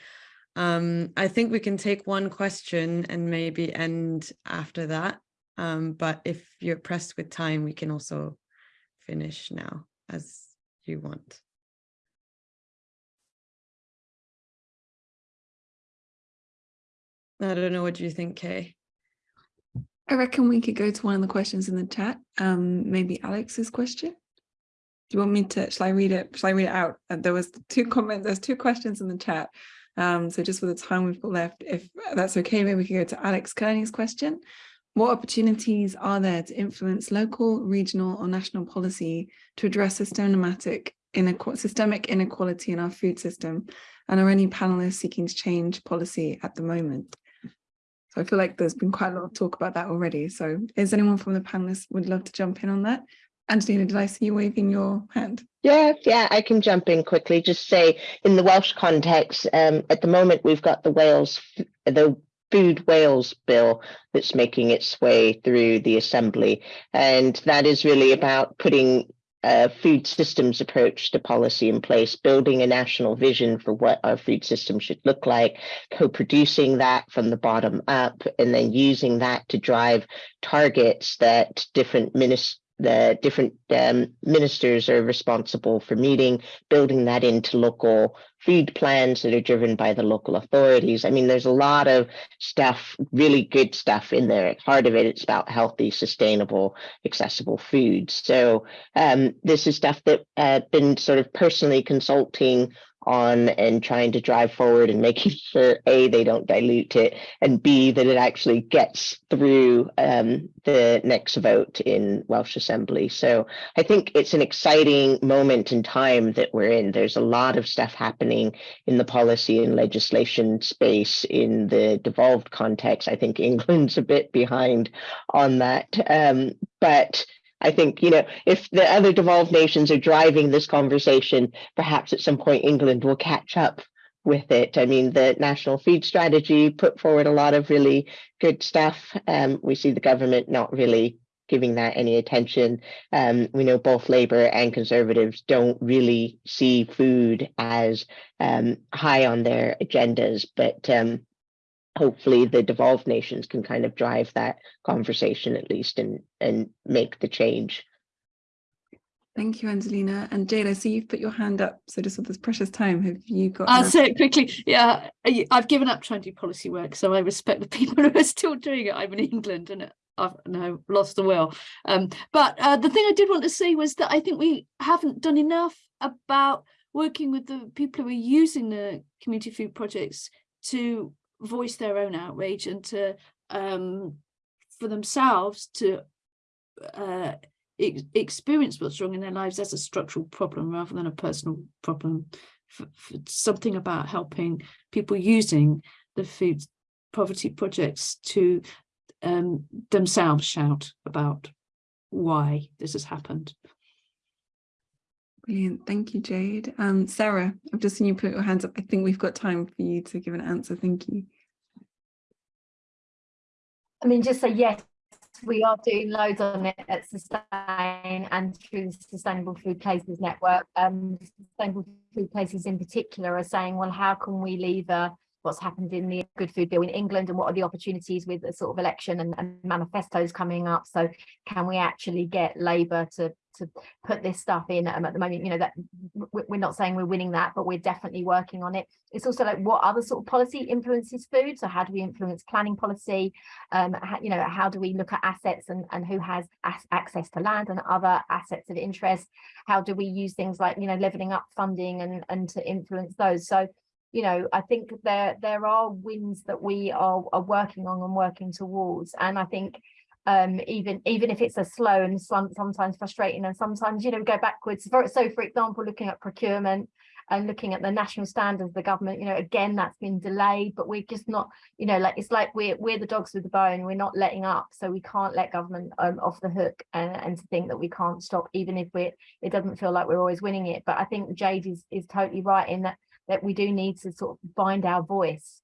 Um, I think we can take one question and maybe end after that. Um, but if you're pressed with time, we can also finish now as you want. I don't know. What do you think, Kay? I reckon we could go to one of the questions in the chat. Um, maybe Alex's question. Do you want me to, shall I read it? Shall I read it out? Uh, there was two comments, there's two questions in the chat. Um, so just for the time we've got left, if that's okay, maybe we can go to Alex Kearney's question. What opportunities are there to influence local, regional or national policy to address systematic, systemic inequality in our food system? And are any panelists seeking to change policy at the moment? So I feel like there's been quite a lot of talk about that already. So is anyone from the panelists would love to jump in on that? Angelina, did I see you waving your hand? Yeah, yeah, I can jump in quickly. Just say in the Welsh context, um, at the moment we've got the Wales, the Food Wales bill that's making its way through the Assembly. And that is really about putting a food systems approach to policy in place, building a national vision for what our food system should look like, co-producing that from the bottom up, and then using that to drive targets that different ministers the different um, ministers are responsible for meeting, building that into local food plans that are driven by the local authorities. I mean, there's a lot of stuff, really good stuff in there. At heart of it, it's about healthy, sustainable, accessible food. So um, this is stuff that I've uh, been sort of personally consulting on and trying to drive forward and making sure a they don't dilute it and b that it actually gets through um, the next vote in Welsh Assembly. So I think it's an exciting moment in time that we're in. There's a lot of stuff happening in the policy and legislation space in the devolved context. I think England's a bit behind on that, um, but I think, you know, if the other devolved nations are driving this conversation, perhaps at some point England will catch up with it. I mean, the national food strategy put forward a lot of really good stuff. Um, we see the government not really giving that any attention. Um, we know both Labour and Conservatives don't really see food as um, high on their agendas, but um, hopefully the devolved nations can kind of drive that conversation at least and and make the change. Thank you, Angelina. And Jade, I see you've put your hand up. So just with this precious time, have you got? I'll say it quickly. Yeah, I- I've given up trying to do policy work, so I respect the people who are still doing it. I'm in England and I've now lost the will. Um, but uh, the thing I did want to say was that I think we haven't done enough about working with the people who are using the community food projects to voice their own outrage and to um, for themselves to uh, ex- experience what's wrong in their lives as a structural problem rather than a personal problem. F- f- something about helping people using the food poverty projects to um, themselves shout about why this has happened. Brilliant. Thank you, Jade. Um, Sarah, I've just seen you put your hands up. I think we've got time for you to give an answer. Thank you. I mean, just say yes, we are doing loads on it at Sustain and through the Sustainable Food Places Network. Um, Sustainable Food Places in particular are saying, well, how can we lever what's happened in the Good Food Bill in England and what are the opportunities with the sort of election and, and manifestos coming up? So can we actually get Labour to to put this stuff in um, at the moment you know that we're not saying we're winning that but we're definitely working on it. It's also like what other sort of policy influences food? So how do we influence planning policy? Um how, you know how do we look at assets and and who has as- access to land and other assets of interest? How do we use things like you know leveling up funding and and to influence those? So you know i think there there are wins that we are, are working on and working towards. And i think um even even if it's a slow and some, sometimes frustrating and sometimes you know go backwards. For, so for example looking at procurement and looking at the national standards of the government you know again that's been delayed but we're just not you know like it's like we're we're the dogs with the bone. We're not letting up. So we can't let government um, off the hook and, and to think that we can't stop even if we're it doesn't feel like we're always winning it. But i think jade is is totally right in that that we do need to sort of find our voice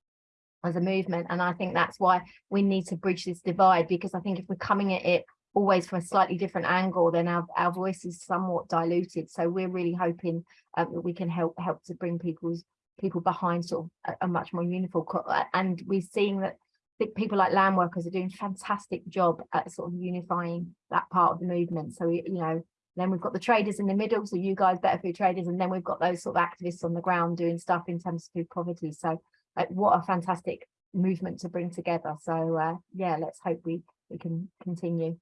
as a movement and i think that's why we need to bridge this divide because i think if we're coming at it always from a slightly different angle then our, our voice is somewhat diluted. So we're really hoping um, that we can help help to bring people's people behind sort of a, a much more uniform uh, and we're seeing that people like land workers are doing a fantastic job at sort of unifying that part of the movement. So you know then we've got the traders in the middle so you guys better food traders and then we've got those sort of activists on the ground doing stuff in terms of food poverty. So like what a fantastic movement to bring together so uh yeah let's hope we we can continue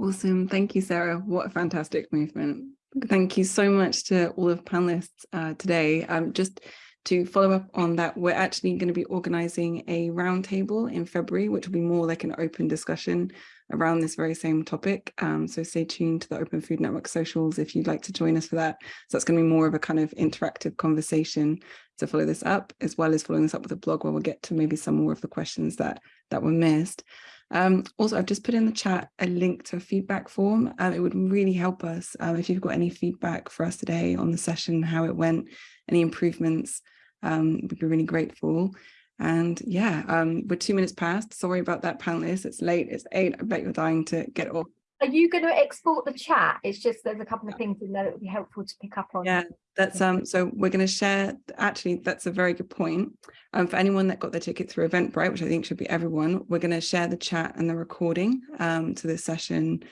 Awesome. Thank you, Sarah. What a fantastic movement. Thank you so much to all of panelists uh, today. Um, just to follow up on that, we're actually going to be organizing a roundtable in February, which will be more like an open discussion around this very same topic. Um, so stay tuned to the Open Food Network socials if you'd like to join us for that. So that's going to be more of a kind of interactive conversation to follow this up, as well as following this up with a blog where we'll get to maybe some more of the questions that that were missed. Um, also, I've just put in the chat a link to a feedback form. Um, it would really help us um, if you've got any feedback for us today on the session, how it went, any improvements, um, we'd be really grateful. And yeah, um, we're two minutes past. Sorry about that, panelists. It's late, it's eight. I bet you're dying to get off. are you going to export the chat it's just there's a couple of things in there that would be helpful to pick up on Yeah, that's um. So we're going to share. Actually, that's a very good point. Um, for anyone that got their ticket through Eventbrite, which I think should be everyone, we're going to share the chat and the recording um to this session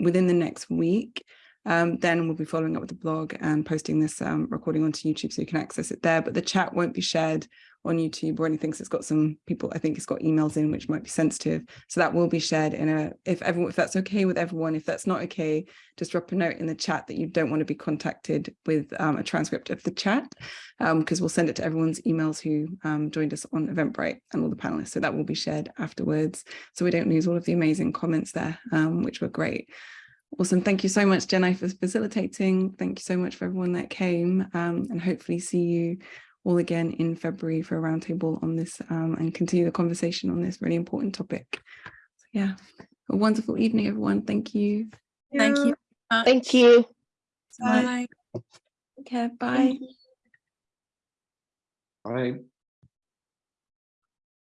within the next week. Um, then we'll be following up with the blog and posting this um, recording onto YouTube so you can access it there. But the chat won't be shared on YouTube or anything. So it's got some people, I think it's got emails in which might be sensitive. So that will be shared in a, if everyone, if that's okay with everyone, if that's not okay, just drop a note in the chat that you don't want to be contacted with um, a transcript of the chat, because we'll send it to everyone's emails who um, joined us on Eventbrite and all the panelists. So that will be shared afterwards. So we don't lose all of the amazing comments there, um, which were great. Awesome. Thank you so much, Jenny, for facilitating. Thank you so much for everyone that came um, and hopefully see you all again in February for a roundtable on this um, and continue the conversation on this really important topic. So yeah, a wonderful evening, everyone. Thank you. Thank you. Thank you. Bye. Take care. Bye. I